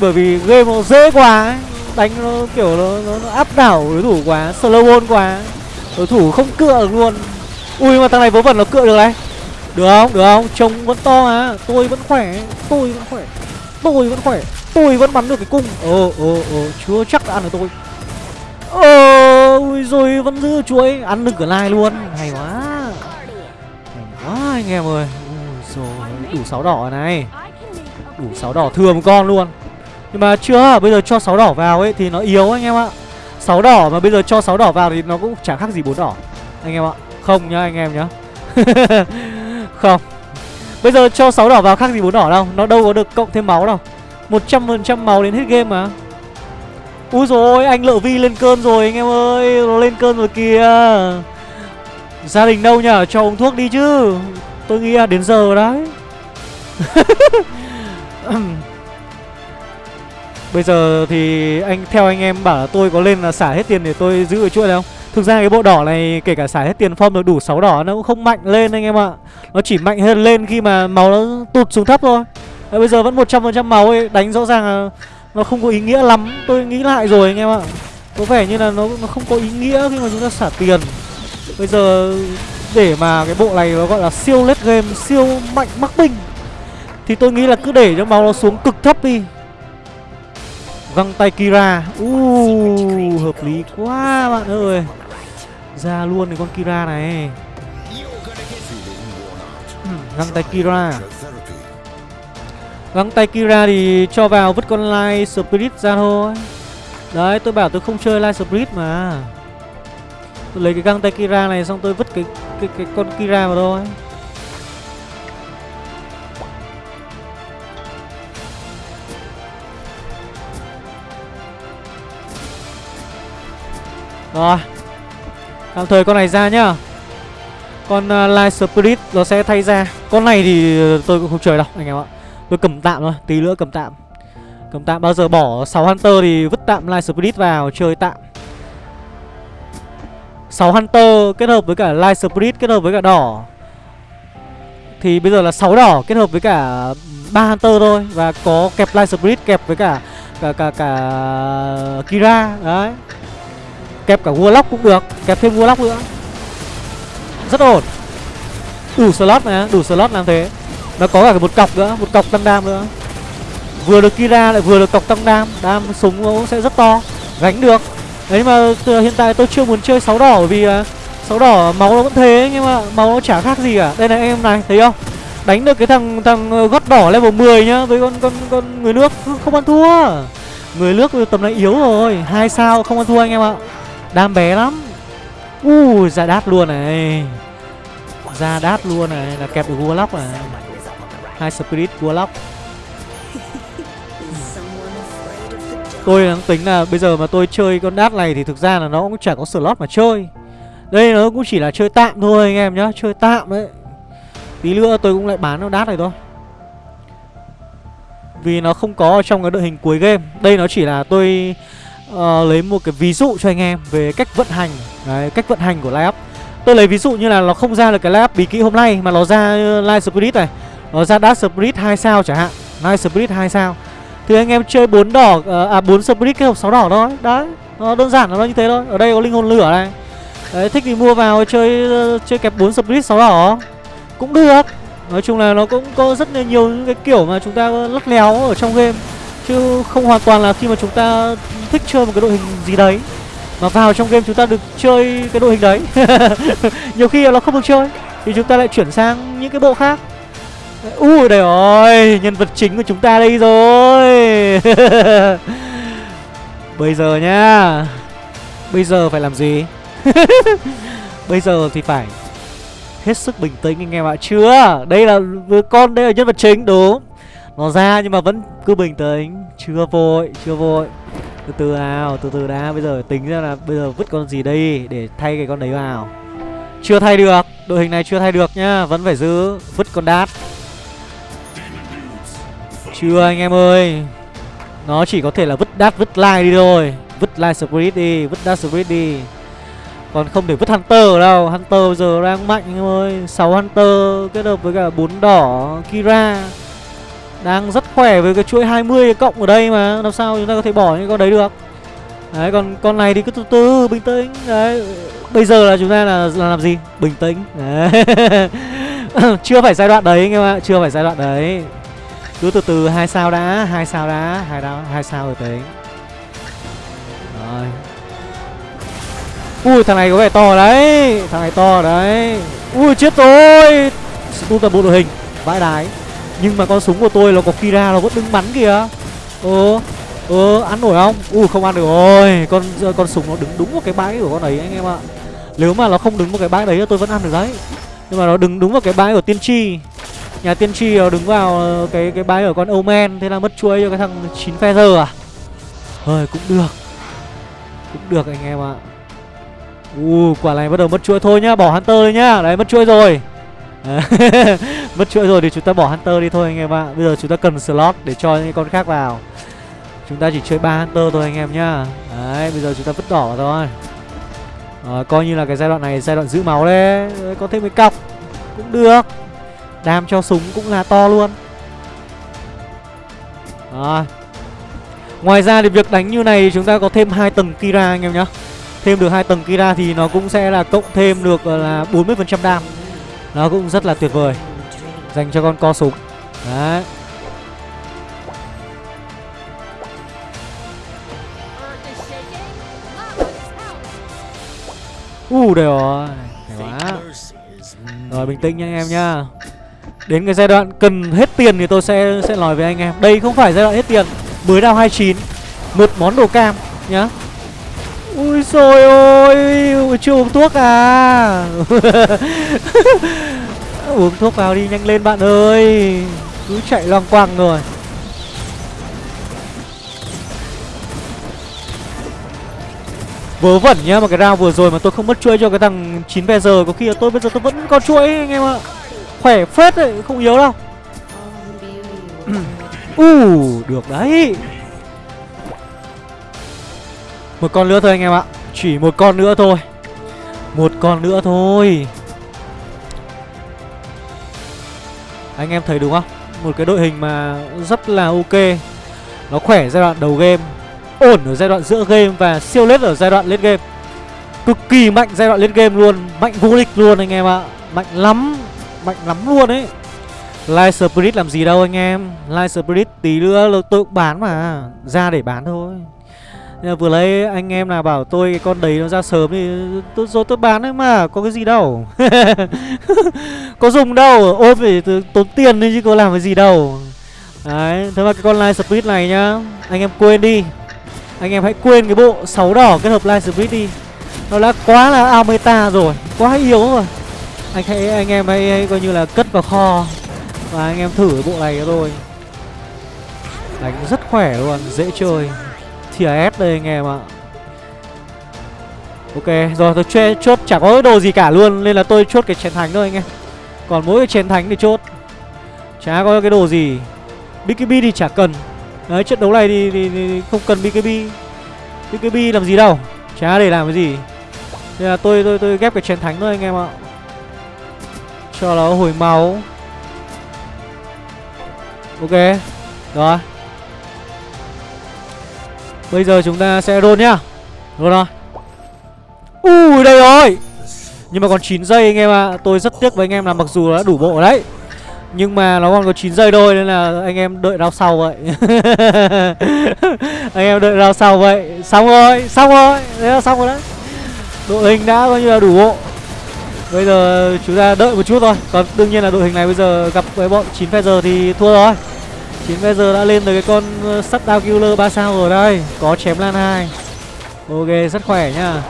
Bởi vì game nó dễ quá ấy. đánh nó kiểu nó, nó, nó áp đảo đối thủ quá slow ball quá. Đối thủ không cựa được luôn. Ui mà thằng này vớ vẩn nó cựa được đấy, được không? Được không? Trông vẫn to à tôi vẫn khỏe. Tôi vẫn khỏe. Tôi vẫn khỏe. Tôi vẫn bắn được cái cung. Ồ ồ ồ. Chưa chắc đã ăn được tôi. Ồ! Ôi rồi, vẫn giữ chuối. Ăn được cửa lai luôn. Hay quá. Hay quá, anh em ơi. Rồi đủ sáu đỏ này. Đủ sáu đỏ thừa một con luôn. Nhưng mà chưa, bây giờ cho sáu đỏ vào ấy thì nó yếu anh em ạ. Sáu đỏ mà bây giờ cho sáu đỏ vào thì nó cũng chẳng khác gì bốn đỏ. Anh em ạ. Không nhá, anh em nhá. Không. Bây giờ cho sáu đỏ vào khác gì bốn đỏ đâu. Nó đâu có được cộng thêm máu đâu. Một trăm phần trăm máu đến hết game mà. Úi rồi anh lợ vi lên cơn rồi anh em ơi nó lên cơn rồi kìa gia đình đâu nhở cho uống thuốc đi chứ tôi nghĩ là đến giờ đấy Bây giờ thì anh theo anh em bảo là tôi có lên là xả hết tiền để tôi giữ ở chuỗi này không? Thực ra cái bộ đỏ này kể cả xả hết tiền form được đủ 6 đỏ nó cũng không mạnh lên anh em ạ. Nó chỉ mạnh hơn lên khi mà máu nó tụt xuống thấp thôi. Bây giờ vẫn 100% máu ấy, đánh rõ ràng là nó không có ý nghĩa lắm. Tôi nghĩ lại rồi anh em ạ. Có vẻ như là nó nó không có ý nghĩa khi mà chúng ta xả tiền. Bây giờ để mà cái bộ này nó gọi là siêu lết game, siêu mạnh mắc binh thì tôi nghĩ là cứ để cho máu nó xuống cực thấp đi Găng tay Kira uh, Hợp lý quá bạn ơi Ra luôn cái con Kira này Găng tay Kira Găng tay Kira thì cho vào vứt con Light Spirit ra thôi. Đấy tôi bảo tôi không chơi Light Spirit mà. Tôi lấy cái găng tay Kira này xong tôi vứt cái cái, cái con Kira vào thôi. Rồi. Tạm thời con này ra nhá. Con uh, Light Spirit nó sẽ thay ra. Con này thì ờ, tôi cũng không chơi đâu anh em ạ. Tôi cầm tạm thôi, tí nữa cầm tạm. Cầm tạm bao giờ bỏ 6 Hunter thì vứt tạm Light Spirit vào chơi tạm. 6 Hunter kết hợp với cả Light Spirit kết hợp với cả đỏ. Thì bây giờ là 6 đỏ kết hợp với cả 3 Hunter thôi Và có kẹp Light Spirit kẹp với cả cả cả cả Kira đấy. Kẹp cả Warlock cũng được Kẹp thêm Warlock nữa. Rất ổn. Đủ slot mà Đủ slot làm thế. Nó có cả một cọc nữa, Một cọc tăng đam nữa. Vừa được Kira lại vừa được cọc tăng đam. Đam súng nó sẽ rất to, Gánh được. Đấy mà từ hiện tại tôi chưa muốn chơi 6 đỏ Bởi vì à, sáu 6 đỏ máu nó vẫn thế, Nhưng mà máu nó chả khác gì cả. Đây này, em này, thấy không? Đánh được cái thằng thằng ờ, gót đỏ level 10 nhá, Với con con con người nước không ăn thua. Người nước tầm này yếu rồi, hai sao không ăn thua anh em ạ. Đam bé lắm. Ui, ra đát luôn này. Ra đát luôn này, Là kẹp được Warlock này hai Spirit Warlock. Tôi đang tính là bây giờ mà tôi chơi con đát này Thì thực ra là nó cũng chẳng có slot mà chơi. Đây nó cũng chỉ là chơi tạm thôi anh em nhá Chơi tạm đấy. Tí nữa tôi cũng lại bán nó đát này thôi. Vì nó không có trong cái đội hình cuối game. Đây nó chỉ là tôi uh, lấy một cái ví dụ cho anh em về cách vận hành. Đấy, cách vận hành của Live Tôi lấy ví dụ như là nó không ra được cái Live bí kỹ hôm nay Mà nó ra Live Spirit này nó ra Dark Spirit 2 sao chẳng hạn. Live Spirit 2 sao. Thì anh em chơi 4 đỏ, ờ, à 4 Spirit kết hợp 6 đỏ thôi. Đấy, nó đơn giản là nó như thế thôi. Ở đây có linh hồn lửa này. Đấy, thích thì mua vào chơi ờ, chơi kẹp 4 Spirit 6 đỏ. Cũng được. Nói chung là nó cũng có rất là nhiều những cái kiểu mà chúng ta lắc léo ở trong game. Chứ không hoàn toàn là khi mà chúng ta thích chơi một cái đội hình gì đấy. Mà vào trong game chúng ta được chơi cái đội hình đấy. Nhiều khi nó không được chơi Thì chúng ta lại chuyển sang những cái bộ khác. Ui đây rồi Nhân vật chính của chúng ta đây rồi. Bây giờ nhá. Bây giờ phải làm gì? Bây giờ thì phải Hết sức bình tĩnh anh em ạ. Chưa, Đây là con, đây là nhân vật chính, đúng. Nó ra nhưng mà vẫn cứ bình tĩnh. Chưa vội Chưa vội. Từ từ nào, từ từ đã. Bây giờ tính ra là bây giờ vứt con gì đây để thay cái con đấy vào? Chưa thay được, đội hình này chưa thay được nhá. Vẫn phải giữ, vứt con đát chưa anh em ơi? Nó chỉ có thể là vứt đát vứt like đi thôi. Vứt like spirit đi vứt đát spirit đi. Còn không thể vứt hunter đâu. Hunter bây giờ đang mạnh anh em ơi. 6 hunter kết hợp với cả bốn đỏ kira. Đang rất khỏe với cái chuỗi 20 cộng ở đây mà. Làm sao chúng ta có thể bỏ những con đấy được? Đấy còn con này thì cứ từ từ bình tĩnh. Đấy bây giờ là chúng ta là, là làm gì? Bình tĩnh. Đấy. Chưa phải giai đoạn đấy anh em ạ. Chưa phải giai đoạn đấy cứ từ từ, hai sao đã, hai sao đã, hai đá hai sao rồi tính rồi. Ui, thằng này có vẻ to đấy, thằng này to đấy. Ui, chết rồi. Tu toàn bộ đội hình, vãi đái. Nhưng mà con súng của tôi nó có kira, nó vẫn đứng bắn kìa. Ơ ơ, ăn nổi không? Ui, không ăn được rồi. Con con súng nó đứng đúng vào cái bãi của con ấy, anh em ạ. Nếu mà nó không đứng vào cái bãi đấy, tôi vẫn ăn được đấy. Nhưng mà nó đứng đúng vào cái bãi của tiên tri nhà tiên tri ờ, đứng vào ờ, cái cái bãi ở con omen thế là mất chuỗi cho cái thằng chín feather à? Hơi cũng được. Cũng được anh em ạ. U quả này bắt đầu mất chuỗi thôi nhá bỏ hunter đi nhá. Đấy mất chuỗi rồi. Mất chuỗi rồi thì chúng ta bỏ hunter đi thôi anh em ạ. Bây giờ chúng ta cần slot để cho những con khác vào. Chúng ta chỉ chơi ba hunter thôi anh em nhá. Đấy bây giờ chúng ta vứt đỏ vào thôi. À, coi như là cái giai đoạn này giai đoạn giữ máu đấy. Có thêm cái cọc. Cũng được đam cho súng cũng là to luôn. Rồi. Ngoài ra thì việc đánh như này chúng ta có thêm hai tầng kira anh em nhá. Thêm được hai tầng kira thì nó cũng sẽ là cộng thêm được là 40% đam. Nó cũng rất là tuyệt vời. Dành cho con co súng. Đấy. U, đây rồi. Hay quá. Rồi, bình tĩnh nha anh em nhá. Đến cái giai đoạn cần hết tiền thì tôi sẽ sẽ nói với anh em. Đây không phải giai đoạn hết tiền, Mới đao 29 Một món đồ cam nhá. Ui rồi ôi, Chưa uống thuốc à? Uống thuốc vào đi, nhanh lên bạn ơi. Cứ chạy loang quang rồi. Vớ vẩn nhá, mà cái round vừa rồi mà tôi không mất chuỗi cho cái thằng 9 giờ, Có khi là tôi bây giờ tôi vẫn có chuỗi, anh em ạ. Khỏe phết đấy, không yếu đâu. U uh, được đấy. Một con nữa thôi anh em ạ. Chỉ một con nữa thôi. Một con nữa thôi. Anh em thấy đúng không? Một cái đội hình mà rất là ok. Nó khỏe giai đoạn đầu game Ổn ở giai đoạn giữa game Và siêu lết ở giai đoạn lên game. Cực kỳ mạnh giai đoạn lên game luôn Mạnh vô địch luôn anh em ạ. Mạnh lắm. Mạnh lắm luôn ấy. Light Spirit làm gì đâu anh em. Light Spirit tí nữa tôi cũng bán mà, Ra để bán thôi. Nhưng vừa lấy anh em nào bảo tôi cái con đấy nó ra sớm thì tôi rồi tôi bán đấy mà, Có cái gì đâu. Có dùng đâu Ôi phải tốn tiền đi chứ có làm cái gì đâu. Đấy, Thế mà cái con Light Spirit này nhá, Anh em quên đi. Anh em hãy quên cái bộ 6 đỏ kết hợp Light Spirit đi. Nó đã quá là ao meta rồi, Quá yếu rồi anh hãy anh em hãy, hãy coi như là cất vào kho và anh em thử cái bộ này cho tôi. Đánh rất khỏe luôn dễ chơi. Thìa s đây anh em ạ. Ok rồi tôi chê, chốt chả có đồ gì cả luôn nên là tôi chốt cái chén thánh thôi anh em. Còn mỗi cái chén thánh thì chốt. Chả có cái đồ gì. Bkb thì chả cần. Đấy trận đấu này thì, thì, thì không cần bkb bkb làm gì đâu. Chả để làm cái gì. Nên là tôi tôi tôi ghép cái chén thánh thôi anh em ạ cho nó hồi máu. Ok, Rồi. Bây giờ chúng ta sẽ roll nhá. Roll rồi Ui, đây rồi. Nhưng mà còn 9 giây anh em ạ. À. Tôi rất tiếc với anh em là mặc dù đã đủ bộ đấy. Nhưng mà nó còn có 9 giây thôi Nên là anh em đợi rao sau vậy. Anh em đợi rao sau vậy. Xong rồi Xong rồi. Đấy là xong rồi đấy. Đội hình đã coi như là đủ bộ. Bây giờ chúng ta đợi một chút thôi. Còn đương nhiên là đội hình này bây giờ gặp với bọn 9 giờ thì thua rồi. 9 giờ đã lên từ cái con ờ, sắt down killer 3 sao rồi đây. Có chém lan 2 Ok rất khỏe nhá.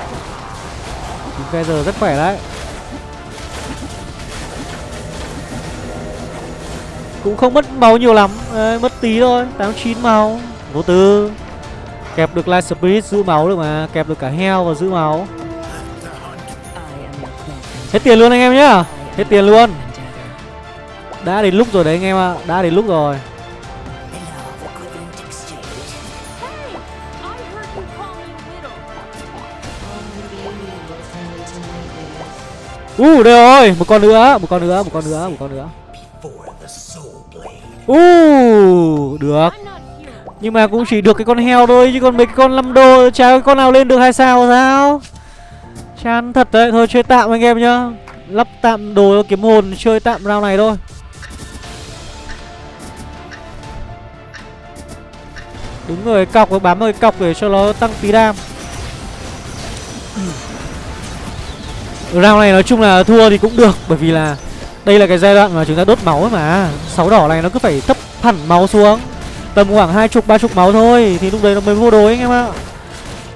9 giờ rất khỏe đấy. Cũng không mất máu nhiều lắm. Đấy, Mất tí thôi. 89 máu. Vô tư. Kẹp được Light Spirit giữ máu được mà. Kẹp được cả heo và giữ máu. Hết tiền luôn anh em nhá. Hết tiền luôn. Đã đến lúc rồi đấy anh em ạ. Đã đến lúc rồi. U uh, đây rồi, một con nữa, một con nữa, một con nữa, một con nữa. U uh, được. Nhưng mà cũng chỉ được cái con heo thôi Chứ còn mấy cái con 5 đô Chả con nào lên được hai sao sao? Chán thật đấy, Thôi chơi tạm anh em nhá. Lắp tạm đồ kiếm hồn, Chơi tạm round này thôi. Đúng rồi, cọc bám người cọc để cho nó tăng tí đam. Round này nói chung là thua thì cũng được, Bởi vì là đây là cái giai đoạn mà chúng ta đốt máu ấy mà. Sáu đỏ này nó cứ phải thấp hẳn máu xuống. Tầm khoảng hai chục, ba chục máu thôi, Thì lúc đấy nó mới vô đối anh em ạ.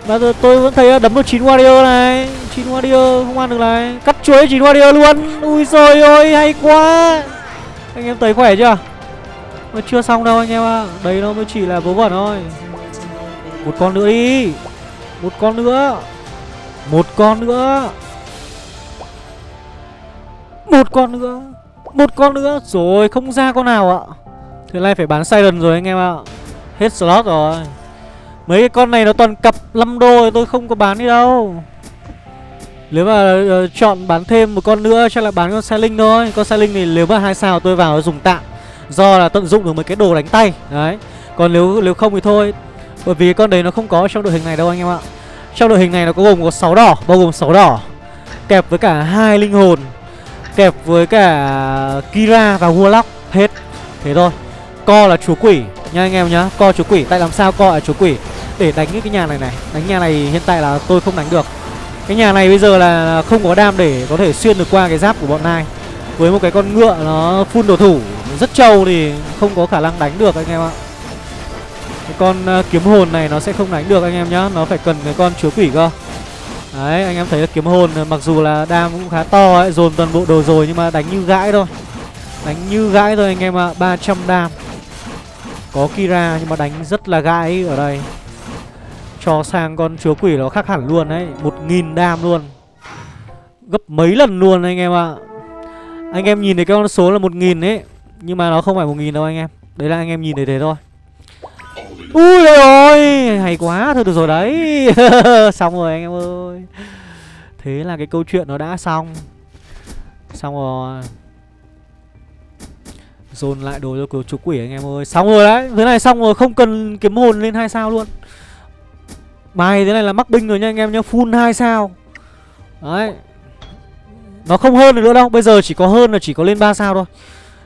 Và giờ tôi vẫn thấy ờ, đấm được 9 warrior này. 9 warrior không ăn được này. Cắt chuối 9 warrior luôn. Ui rồi ôi, hay quá. Anh em thấy khỏe chưa? Mà chưa xong đâu anh em ạ. Đấy nó mới chỉ là vớ vẩn thôi. Một con nữa đi. Một con nữa. Một con nữa. Một con nữa. Một con nữa. Rồi, không ra con nào ạ. Thế này phải bán Siren rồi anh em ạ. Hết slot rồi. Mấy cái con này nó toàn cặp 5 đô rồi tôi không có bán đi đâu. Nếu mà uh, chọn bán thêm một con nữa chắc là bán con linh thôi. Con linh thì nếu mà hai sao tôi vào dùng tạm Do là tận dụng được mấy cái đồ đánh tay. Đấy. Còn nếu nếu không thì thôi. Bởi vì con đấy nó không có trong đội hình này đâu anh em ạ. Trong đội hình này nó có gồm có 6 đỏ Bao gồm 6 đỏ. Kẹp với cả hai linh hồn. Kẹp với cả Kira và Warlock Hết. Thế thôi. Co là chúa quỷ nha anh em nhá. Co chúa quỷ Tại làm sao co là chúa quỷ? Để đánh cái nhà này này. Đánh nhà này hiện tại là tôi không đánh được. Cái nhà này bây giờ là không có đam để có thể xuyên được qua cái giáp của bọn nai. Với một cái con ngựa nó phun đồ thủ, Rất trâu thì không có khả năng đánh được anh em ạ. Cái con ờ, kiếm hồn này nó sẽ không đánh được anh em nhá, Nó phải cần cái con chúa quỷ cơ. Đấy, anh em thấy là kiếm hồn ờ, mặc dù là đam cũng khá to ấy, Dồn toàn bộ đồ rồi nhưng mà đánh như gãi thôi. Đánh như gãi thôi anh em ạ 300 đam. Có Kira nhưng mà đánh rất là gãi ở đây. Cho sang con chúa quỷ nó khác hẳn luôn đấy 1.000 đam luôn. Gấp mấy lần luôn anh em ạ. À. Anh em nhìn thấy cái con số là 1.000 ấy, Nhưng mà nó không phải 1.000 đâu anh em. Đấy là anh em nhìn thấy thế thôi. Ui ôi, Hay quá, Thôi được rồi đấy. Xong rồi anh em ơi. Thế là cái câu chuyện nó đã xong. Xong rồi. Dồn lại đồ cho chúa quỷ anh em ơi. Xong rồi đấy, Thế này xong rồi, không cần kiếm hồn lên hai sao luôn. Bài thế này là mắc binh rồi nha anh em nhá, Full 2 sao. Đấy. Nó không hơn được nữa đâu, Bây giờ chỉ có hơn là chỉ có lên 3 sao thôi.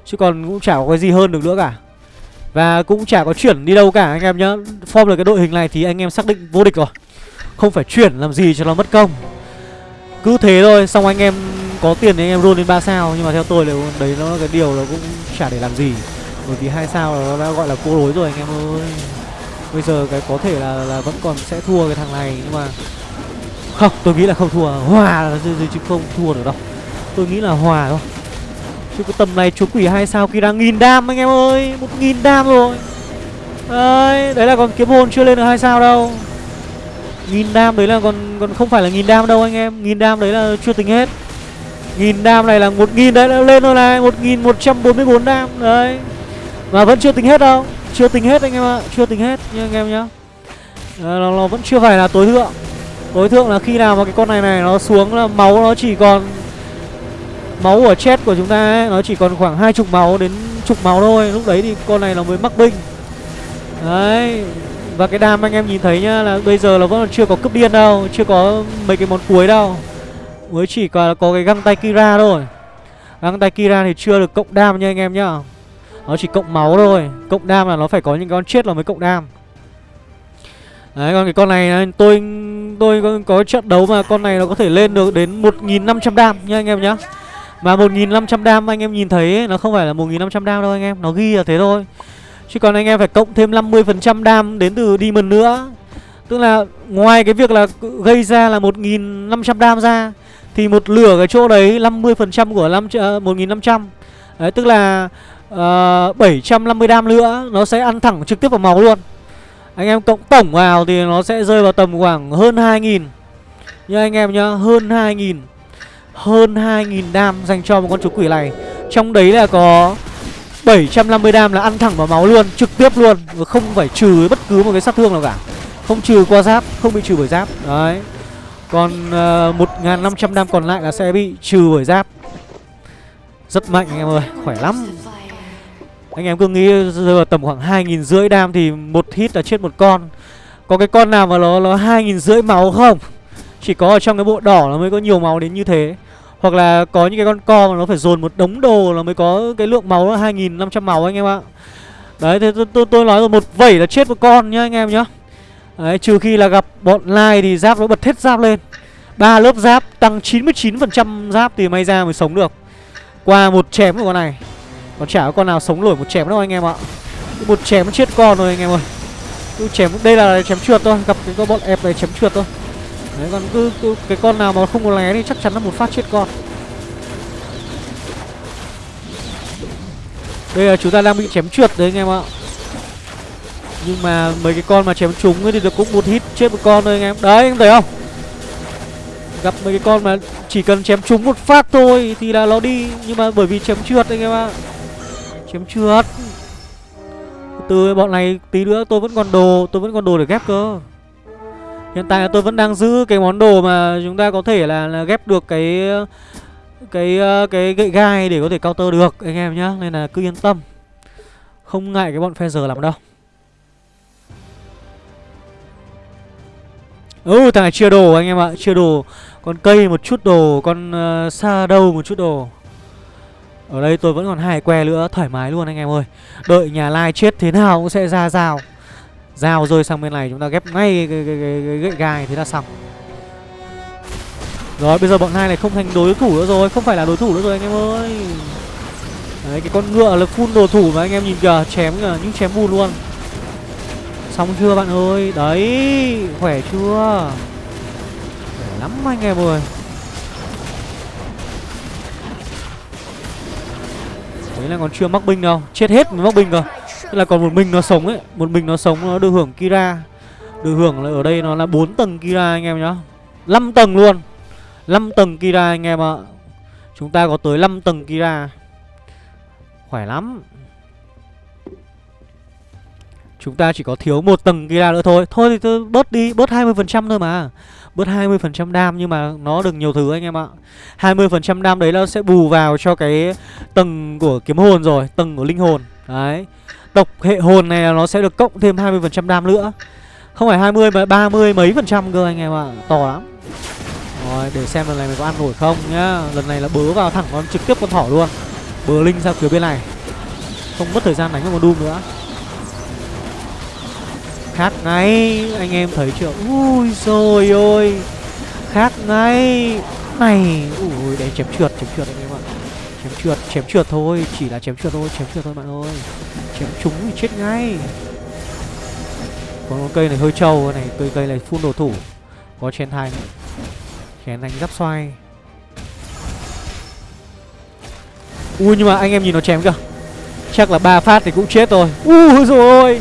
Chứ còn cũng chả có cái gì hơn được nữa cả. Và cũng chả có chuyển đi đâu cả anh em nhá. Form được cái đội hình này thì anh em xác định vô địch rồi. Không phải chuyển làm gì cho nó mất công. Cứ thế thôi, Xong anh em có tiền thì anh em roll lên 3 sao. Nhưng mà theo tôi là đấy nó cái điều nó cũng chả để làm gì. Bởi vì hai sao nó đã gọi là cô đối rồi anh em ơi. Bây giờ cái có thể là, là vẫn còn sẽ thua cái thằng này Nhưng mà Không tôi nghĩ là không thua. Hòa là chứ không thua được đâu. Tôi nghĩ là hòa thôi. Chứ cái tầm này chúa quỷ hai sao kia đang nghìn đam anh em ơi một nghìn đam rồi. Đấy, đấy là còn kiếm hồn chưa lên được hai sao đâu. Nghìn đam đấy là còn còn không phải là nghìn đam đâu anh em. Nghìn đam đấy là chưa tính hết. Nghìn đam này là một nghìn đấy đã lên rồi này. Một nghìn một trăm bốn mươi bốn đam đấy. Mà vẫn chưa tính hết đâu chưa tính hết anh em ạ chưa tính hết nha anh em nhá. À, nó, nó vẫn chưa phải là tối thượng. Tối thượng là khi nào mà cái con này này nó xuống là máu nó chỉ còn Máu của chết của chúng ta ấy, nó chỉ còn khoảng hai chục máu đến chục máu thôi. Lúc đấy thì con này nó mới mắc binh Đấy Và cái đam anh em nhìn thấy nhá là bây giờ nó vẫn chưa có cướp điên đâu Chưa có mấy cái món cuối đâu. Mới chỉ có, có cái găng tay Kira thôi. Găng tay Kira thì chưa được cộng đam nha anh em nhá. Nó chỉ cộng máu thôi. Cộng đam là nó phải có những con chết là mới cộng đam. Đấy còn cái con này tôi tôi có, có trận đấu mà con này nó có thể lên được đến 1.500 đam nha anh em nhá. Mà 1.500 đam anh em nhìn thấy ấy, Nó không phải là 1.500 đam đâu anh em Nó ghi là thế thôi. Chứ còn anh em phải cộng thêm 50% đam đến từ Demon nữa. Tức là ngoài cái việc là gây ra là 1.500 đam ra Thì một lửa cái chỗ đấy 50% của 5, uh, 1.500 Đấy tức là Ờ, uh, 750 đam nữa Nó sẽ ăn thẳng trực tiếp vào máu luôn. Anh em cộng tổng vào thì nó sẽ rơi vào tầm khoảng hơn 2.000 Nha anh em nhá Hơn 2.000 hơn 2.000 đam dành cho một con chú quỷ này. Trong đấy là có 750 đam là ăn thẳng vào máu luôn Trực tiếp luôn Và không phải trừ bất cứ một cái sát thương nào cả. Không trừ qua giáp Không bị trừ bởi giáp Đấy. Còn ờ, uh, 1.500 đam còn lại là sẽ bị trừ bởi giáp. Rất mạnh anh em ơi Khỏe lắm. Anh em cứ nghĩ giờ tầm khoảng hai nghìn rưỡi đam Thì một hit là chết một con. Có cái con nào mà nó nó hai nghìn rưỡi máu không? Chỉ có ở trong cái bộ đỏ nó mới có nhiều máu đến như thế. Hoặc là có những cái con co mà nó phải dồn một đống đồ Nó mới có cái lượng máu là 2.500 máu anh em ạ. Đấy thì tôi, tôi, tôi nói rồi một vẩy là chết một con nhá anh em nhá. Đấy trừ khi là gặp bọn lai thì giáp nó bật hết giáp lên. Ba lớp giáp tăng 99% giáp thì may ra mới sống được. Qua một chém của con này. Còn chả có con nào sống nổi một chém đâu anh em ạ. Một chém chết con rồi anh em ơi. Cứ chém đây là chém trượt thôi gặp cái con bọn ép này chém trượt thôi. Đấy còn cứ, cứ cái con nào mà không có lé thì chắc chắn là một phát chết con. Đây là chúng ta đang bị chém trượt đấy anh em ạ. Nhưng mà mấy cái con mà chém trúng ấy thì được cũng một hit chết một con thôi anh em. Đấy anh thấy không? Gặp mấy cái con mà chỉ cần chém trúng một phát thôi thì là nó đi. Nhưng mà bởi vì chém trượt anh em ạ chém trượt từ bọn này tí nữa tôi vẫn còn đồ tôi vẫn còn đồ để ghép cơ. Hiện tại là tôi vẫn đang giữ cái món đồ mà chúng ta có thể là, là ghép được cái cái ờ, cái gậy gai để có thể counter được anh em nhá. Nên là cứ yên tâm. Không ngại cái bọn phe giờ làm đâu. Ừ thằng này chia đồ anh em ạ. Chia đồ con cây một chút đồ con ờ, uh, xa đâu một chút đồ ở đây tôi vẫn còn hai que nữa thoải mái luôn anh em ơi. Đợi nhà lai chết thế nào cũng sẽ ra rào rào rồi sang bên này chúng ta ghép ngay cái, cái, cái, cái gậy gai thế là xong. Rồi bây giờ bọn hai này không thành đối thủ nữa rồi không phải là đối thủ nữa rồi anh em ơi. Đấy cái con ngựa là phun đồ thủ mà anh em nhìn kìa chém kìa những chém bùn luôn. Xong chưa bạn ơi? Đấy khỏe chưa? Khỏe lắm anh em ơi. Đấy là còn chưa mắc binh đâu. Chết hết mới mắc binh cơ. Tức là còn một mình nó sống ấy. Một mình nó sống, nó được hưởng Kira. Được hưởng là ở đây nó là 4 tầng Kira anh em nhá. 5 tầng luôn. 5 tầng Kira anh em ạ. Chúng ta có tới 5 tầng Kira. Khỏe lắm. Chúng ta chỉ có thiếu một tầng Kira nữa thôi. Thôi thì tôi bớt đi, Bớt 20% thôi mà. Bớt 20% đam nhưng mà nó được nhiều thứ anh em ạ. 20% đam đấy nó sẽ bù vào cho cái tầng của kiếm hồn rồi, Tầng của linh hồn. Đấy. Độc hệ hồn này nó sẽ được cộng thêm 20% đam nữa. Không phải 20 mà 30 mấy phần trăm cơ anh em ạ. To lắm. Rồi, để xem lần này mình có ăn nổi không nhá. Lần này là bớ vào thẳng con trực tiếp con thỏ luôn. Bớ linh ra phía bên này. Không mất thời gian đánh với con Doom nữa. Khác ngay, Anh em thấy chưa? Ui rồi ôi. Khác ngay. Này, Ui đấy chém trượt chém trượt anh em ạ. Chém trượt chém trượt thôi, Chỉ là chém trượt thôi, chém trượt thôi bạn ơi. Chém trúng thì chết ngay. Còn con cây này hơi trâu này cây cây này phun đồ thủ. Có chén thành chén thành giáp xoay. Ui, nhưng mà anh em nhìn nó chém kìa chắc là ba phát thì cũng chết rồi. Ui rồi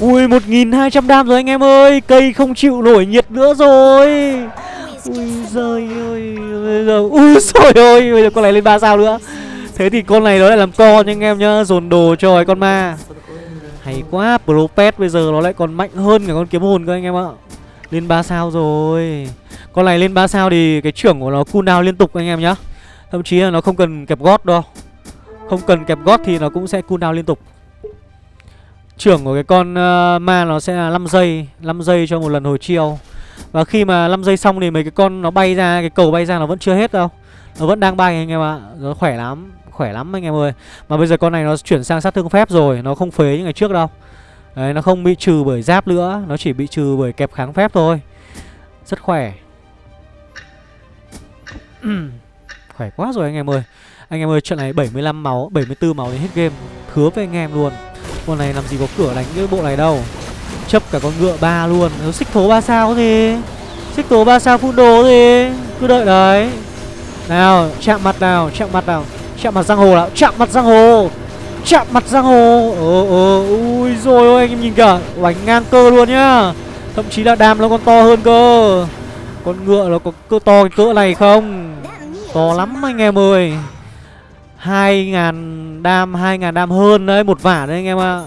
ui, một nghìn hai trăm đam rồi anh em ơi. Cây không chịu nổi nhiệt nữa rồi. Ui giời ơi, bây giờ ui rồi ơi, bây giờ con này lên ba sao nữa. Thế thì con này nó lại làm co nha anh em nhá. Dồn đồ cho cái con ma. Hay quá Propet bây giờ nó lại còn mạnh hơn cả con kiếm hồn cơ anh em ạ. Lên 3 sao rồi. Con này lên 3 sao thì cái trưởng của nó cooldown liên tục anh em nhá. Thậm chí là nó không cần kẹp gót đâu. Không cần kẹp gót thì nó cũng sẽ cooldown liên tục. Trưởng của cái con uh, ma nó sẽ là 5 giây 5 giây cho một lần hồi chiêu Và khi mà 5 giây xong thì mấy cái con nó bay ra Cái cầu bay ra nó vẫn chưa hết đâu. Nó vẫn đang bay anh em ạ. Nó khỏe lắm khỏe lắm anh em ơi. Mà bây giờ con này nó chuyển sang sát thương phép rồi Nó không phế như ngày trước đâu. Đấy nó không bị trừ bởi giáp nữa Nó chỉ bị trừ bởi kẹp kháng phép thôi. Rất khỏe. Khỏe quá rồi anh em ơi. Anh em ơi trận này 75 máu 74 máu đến hết game. Hứa với anh em luôn. Con này làm gì có cửa đánh cái bộ này đâu. Chấp cả con ngựa ba luôn. Nó xích thố ba sao gì Xích thố ba sao phun đồ gì Cứ đợi đấy. Nào, chạm mặt nào, chạm mặt nào. Chạm mặt giang hồ nào? Chạm mặt giang hồ. Chạm mặt giang hồ. Ờ ờ ui, rồi, ôi, anh em nhìn kìa. Bánh ngang cơ luôn nhá. Thậm chí là đam nó còn to hơn cơ. Con ngựa nó có cơ to cái cỡ này không? To lắm anh em ơi. Hai ngàn đam, hai ngàn đam hơn đấy, một vả đấy anh em ạ.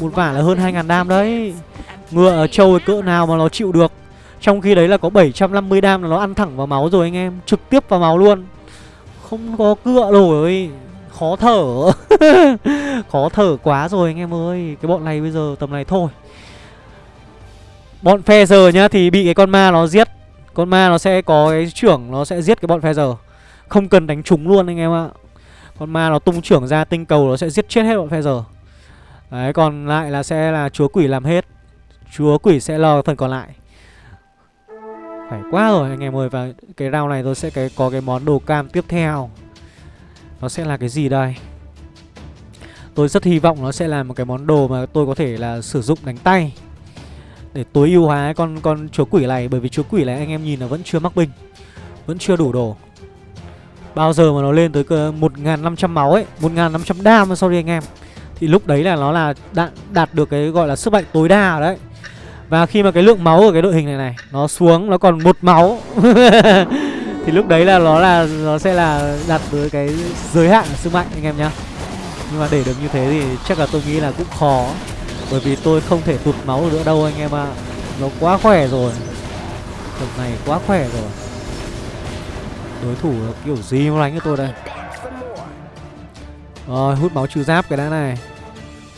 Một vả là hơn hai ngàn đam đấy. Ngựa ở trâu cỡ nào mà nó chịu được. Trong khi đấy là có 750 đam là nó ăn thẳng vào máu rồi anh em, Trực tiếp vào máu luôn. Không có cựa rồi, khó thở. Khó thở quá rồi anh em ơi. Cái bọn này bây giờ tầm này thôi. Bọn phe giờ nhá, Thì bị cái con ma nó giết. Con ma nó sẽ có cái trưởng, Nó sẽ giết cái bọn phe giờ Không cần đánh trúng luôn anh em ạ. Con ma nó tung trưởng ra tinh cầu Nó sẽ giết chết hết bọn phe giờ. Đấy, còn lại là sẽ là chúa quỷ làm hết. Chúa quỷ sẽ lo phần còn lại. Phải quá rồi, anh em ơi, Và cái round này tôi sẽ cái, có cái món đồ cam tiếp theo. Nó sẽ là cái gì đây? Tôi rất hy vọng nó sẽ là một cái món đồ mà tôi có thể là sử dụng đánh tay. Để tối ưu hóa con con chúa quỷ này, Bởi vì chúa quỷ này anh em nhìn là vẫn chưa mắc binh Vẫn chưa đủ đồ. Bao giờ mà nó lên tới 1.500 máu ấy 1.500 đam sorry anh em. Thì lúc đấy là nó là đạt, đạt được cái gọi là sức mạnh tối đa đấy. Và khi mà cái lượng máu ở cái đội hình này này Nó xuống nó còn một máu. Thì lúc đấy là nó là nó sẽ là đạt tới cái giới hạn sức mạnh anh em nhá. Nhưng mà để được như thế thì chắc là tôi nghĩ là cũng khó. Bởi vì tôi không thể tụt máu nữa đâu anh em ạ. À. Nó quá khỏe rồi. Trận này quá khỏe rồi. Đối thủ kiểu gì mà đánh cho tôi đây? Rồi, hút máu trừ giáp cái đã này.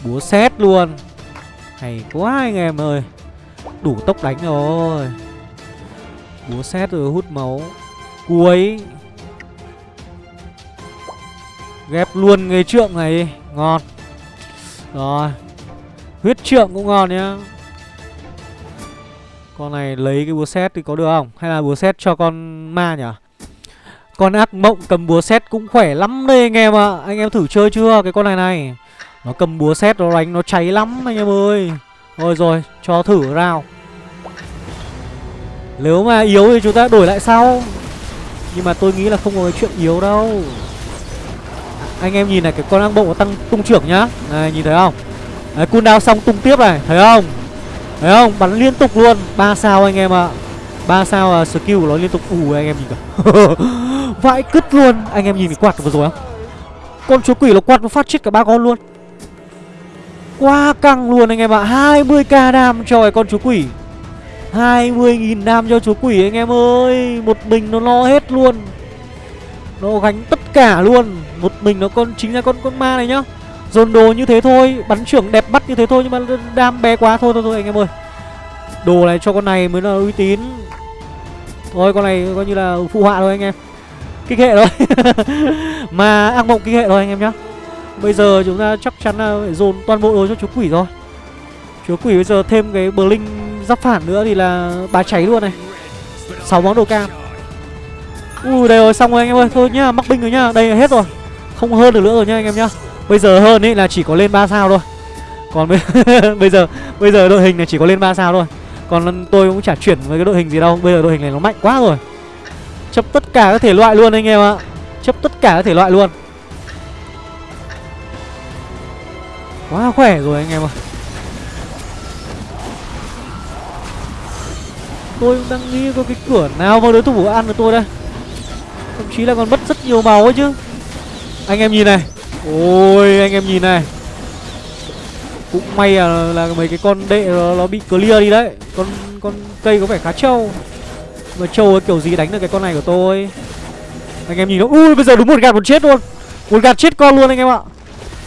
Búa xét luôn. Hay quá anh em ơi. Đủ tốc đánh rồi. Búa xét rồi hút máu. Cuối. Ghép luôn nghề trượng này. Ngon. Rồi. Huyết trượng cũng ngon nhá. Con này lấy cái búa xét thì có được không? Hay là búa xét cho con ma nhỉ? Con ác mộng cầm búa xét cũng khỏe lắm đây anh em ạ. Anh em thử chơi chưa cái con này này? Nó cầm búa xét nó đánh, nó cháy lắm anh em ơi. Rồi rồi, cho thử rao. Nếu mà yếu thì chúng ta đổi lại sau. Nhưng mà tôi nghĩ là không có cái chuyện yếu đâu. Anh em nhìn này, cái con ác mộng nó tăng tung trưởng nhá. Này, nhìn thấy không? Đấy, cooldown xong tung tiếp này, thấy không? Thấy không? Bắn liên tục luôn, ba sao anh em ạ ba sao uh, skill của nó liên tục ù anh em nhìn cả vãi cứt luôn. Anh em nhìn cái quạt vừa rồi không con chúa quỷ nó quạt nó phát chết cả ba con luôn. Quá căng luôn anh em ạ. 20k đam cho cái con chúa quỷ. 20.000 đam cho chúa quỷ anh em ơi. Một mình nó lo hết luôn. Nó gánh tất cả luôn. Một mình nó con chính là con con ma này nhá. Dồn đồ như thế thôi Bắn trưởng đẹp bắt như thế thôi Nhưng mà đam bé quá. Thôi thôi thôi anh em ơi. Đồ này cho con này mới là uy tín. Thôi con này coi như là phụ họa thôi anh em. Kích hệ thôi. Mà ác mộng kích hệ thôi anh em nhá. Bây giờ chúng ta chắc chắn là phải dồn toàn bộ đồ cho chú quỷ rồi. Chú quỷ bây giờ thêm cái bờ linh giáp phản nữa thì là bà cháy luôn này. 6 món đồ cam. Ui đây rồi xong rồi anh em ơi. Thôi nhá mắc binh rồi nhá. Đây là hết rồi. Không hơn được nữa rồi nhá anh em nhá. Bây giờ hơn ấy là chỉ có lên 3 sao thôi. Còn bây, bây giờ Bây giờ đội hình này chỉ có lên 3 sao thôi. Còn tôi cũng chả chuyển với cái đội hình gì đâu, Bây giờ đội hình này nó mạnh quá rồi. Chấp tất cả các thể loại luôn anh em ạ. Chấp tất cả các thể loại luôn. Quá khỏe rồi anh em ạ. Tôi cũng đang nghĩ có cái cửa nào mà đối thủ ăn được tôi đây. Thậm chí là còn mất rất nhiều máu ấy chứ. Anh em nhìn này. Ôi, anh em nhìn này. Cũng may là, là mấy cái con đệ nó, nó bị clear đi đấy. Con con cây có vẻ khá trâu. Mà trâu ấy kiểu gì đánh được cái con này của tôi? Anh em nhìn nó Ui bây giờ đúng một gạt một chết luôn. Một gạt chết con luôn anh em ạ.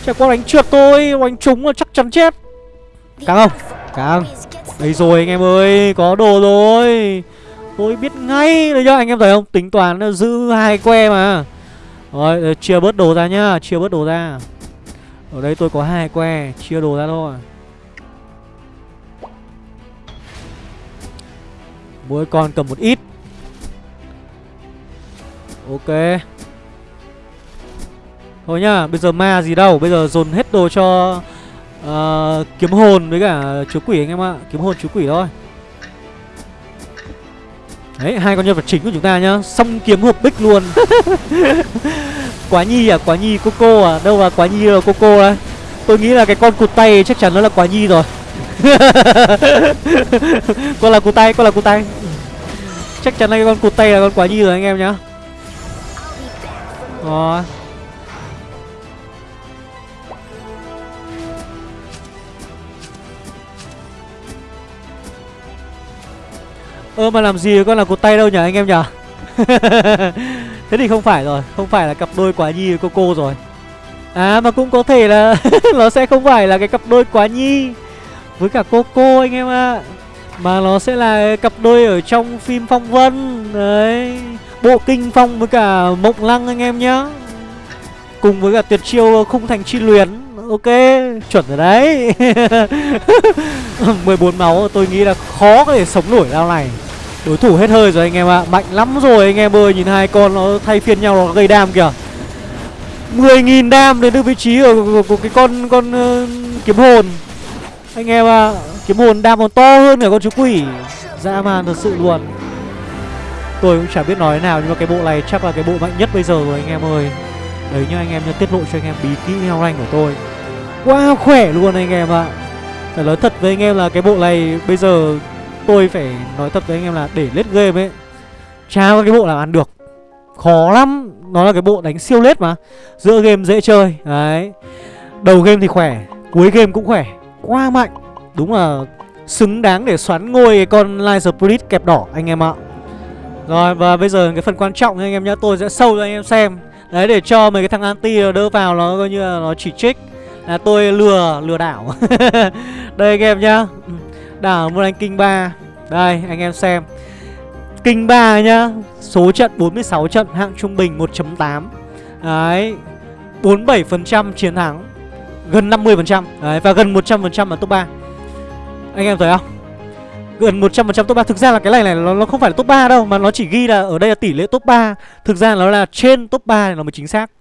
Chả có đánh trượt tôi Đánh trúng là chắc chắn chết. Càng không? Càng Đây rồi anh em ơi Có đồ rồi. Tôi biết ngay đấy nhá anh em thấy không? Tính toán là giữ hai que mà. Rồi ờ, chia bớt đồ ra nhá Chia bớt đồ ra. Ở đây tôi có hai que Chia đồ ra thôi. Mỗi con cầm một ít. Ok. Thôi nhá, bây giờ ma gì đâu Bây giờ dồn hết đồ cho uh, Kiếm hồn với cả chú quỷ anh em ạ. Kiếm hồn chú quỷ thôi. Đấy, hai con nhân vật chính của chúng ta nhá. Xong kiếm hộp bích luôn. Quá nhi à, quá nhi Coco à? Đâu mà quá nhi là Coco đấy Tôi nghĩ là cái con cụt tay chắc chắn nó là quá nhi rồi. Con là cụt tay, con là cụt tay. Chắc chắn là cái con cụt tay là con quá nhi rồi anh em nhá. Rồi. Ơ mà làm gì con là cụt tay đâu nhỉ anh em nhỉ? Thế thì không phải rồi Không phải là cặp đôi quá nhi với Coco rồi. À mà cũng có thể là nó sẽ không phải là cái cặp đôi quá nhi với cả Coco anh em ạ. Mà nó sẽ là cặp đôi ở trong phim Phong Vân. Đấy Bộ Kinh Phong với cả Mộng Lăng anh em nhá. Cùng với cả tuyệt chiêu khung thành chi luyến. Ok, chuẩn rồi đấy. 14 máu tôi nghĩ là khó có thể sống nổi rao này. Đối thủ hết hơi rồi anh em ạ. Mạnh lắm rồi anh em ơi. Nhìn hai con nó thay phiên nhau nó gây đam kìa. 10.000 đam đến từ vị trí ở của, của cái con con uh, kiếm hồn. Anh em ạ Kiếm hồn đam còn to hơn cả con chú quỷ. Dã man thật sự luôn. Tôi cũng chả biết nói thế nào Nhưng mà cái bộ này chắc là cái bộ mạnh nhất bây giờ rồi anh em ơi. Đấy nhá anh em nhớ tiết lộ cho anh em bí kỹ heo rank của tôi. Quá khỏe luôn anh em ạ. Phải nói thật với anh em là cái bộ này bây giờ tôi phải nói thật với anh em là để lết game ấy Chả có cái bộ nào ăn được Khó lắm. Nó là cái bộ đánh siêu lết mà Giữa game dễ chơi Đấy. Đầu game thì khỏe Cuối game cũng khỏe Quá mạnh. Đúng là xứng đáng để xoắn ngôi con Light Spirit kẹp đỏ anh em ạ. Rồi và bây giờ cái phần quan trọng anh em nhá Tôi sẽ sâu cho anh em xem. Đấy để cho mấy cái thằng anti đỡ vào nó coi như là nó chỉ trích. Là tôi lừa, lừa đảo. Đây anh em nhá. Ừ. Đảo một anh kinh 3 Đây anh em xem. Kinh 3 nhá Số trận 46 trận hạng trung bình 1.8 Đấy 47% chiến thắng Gần 50% Đấy và gần 100% là top 3 Anh em thấy không? Gần 100% top 3 Thực ra là cái này này nó, nó không phải là top 3 đâu Mà nó chỉ ghi là ở đây là tỷ lệ top 3 Thực ra nó là trên top 3 này nó mới chính xác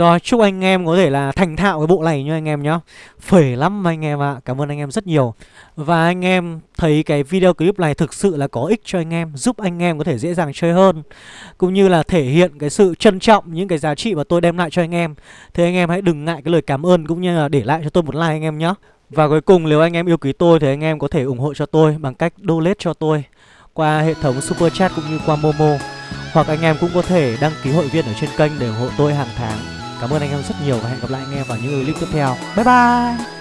rồi chúc anh em có thể là thành thạo cái bộ này nha anh em nhá Phể lắm anh em ạ à. Cảm ơn anh em rất nhiều Và anh em thấy cái video clip này thực sự là có ích cho anh em Giúp anh em có thể dễ dàng chơi hơn Cũng như là thể hiện cái sự trân trọng những cái giá trị mà tôi đem lại cho anh em Thế anh em hãy đừng ngại cái lời cảm ơn cũng như là để lại cho tôi một like anh em nhé Và cuối cùng nếu anh em yêu quý tôi thì anh em có thể ủng hộ cho tôi bằng cách donate cho tôi Qua hệ thống super chat cũng như qua Momo Hoặc anh em cũng có thể đăng ký hội viên ở trên kênh để ủng hộ tôi hàng tháng Cảm ơn anh em rất nhiều và hẹn gặp lại anh em vào những clip tiếp theo. Bye bye!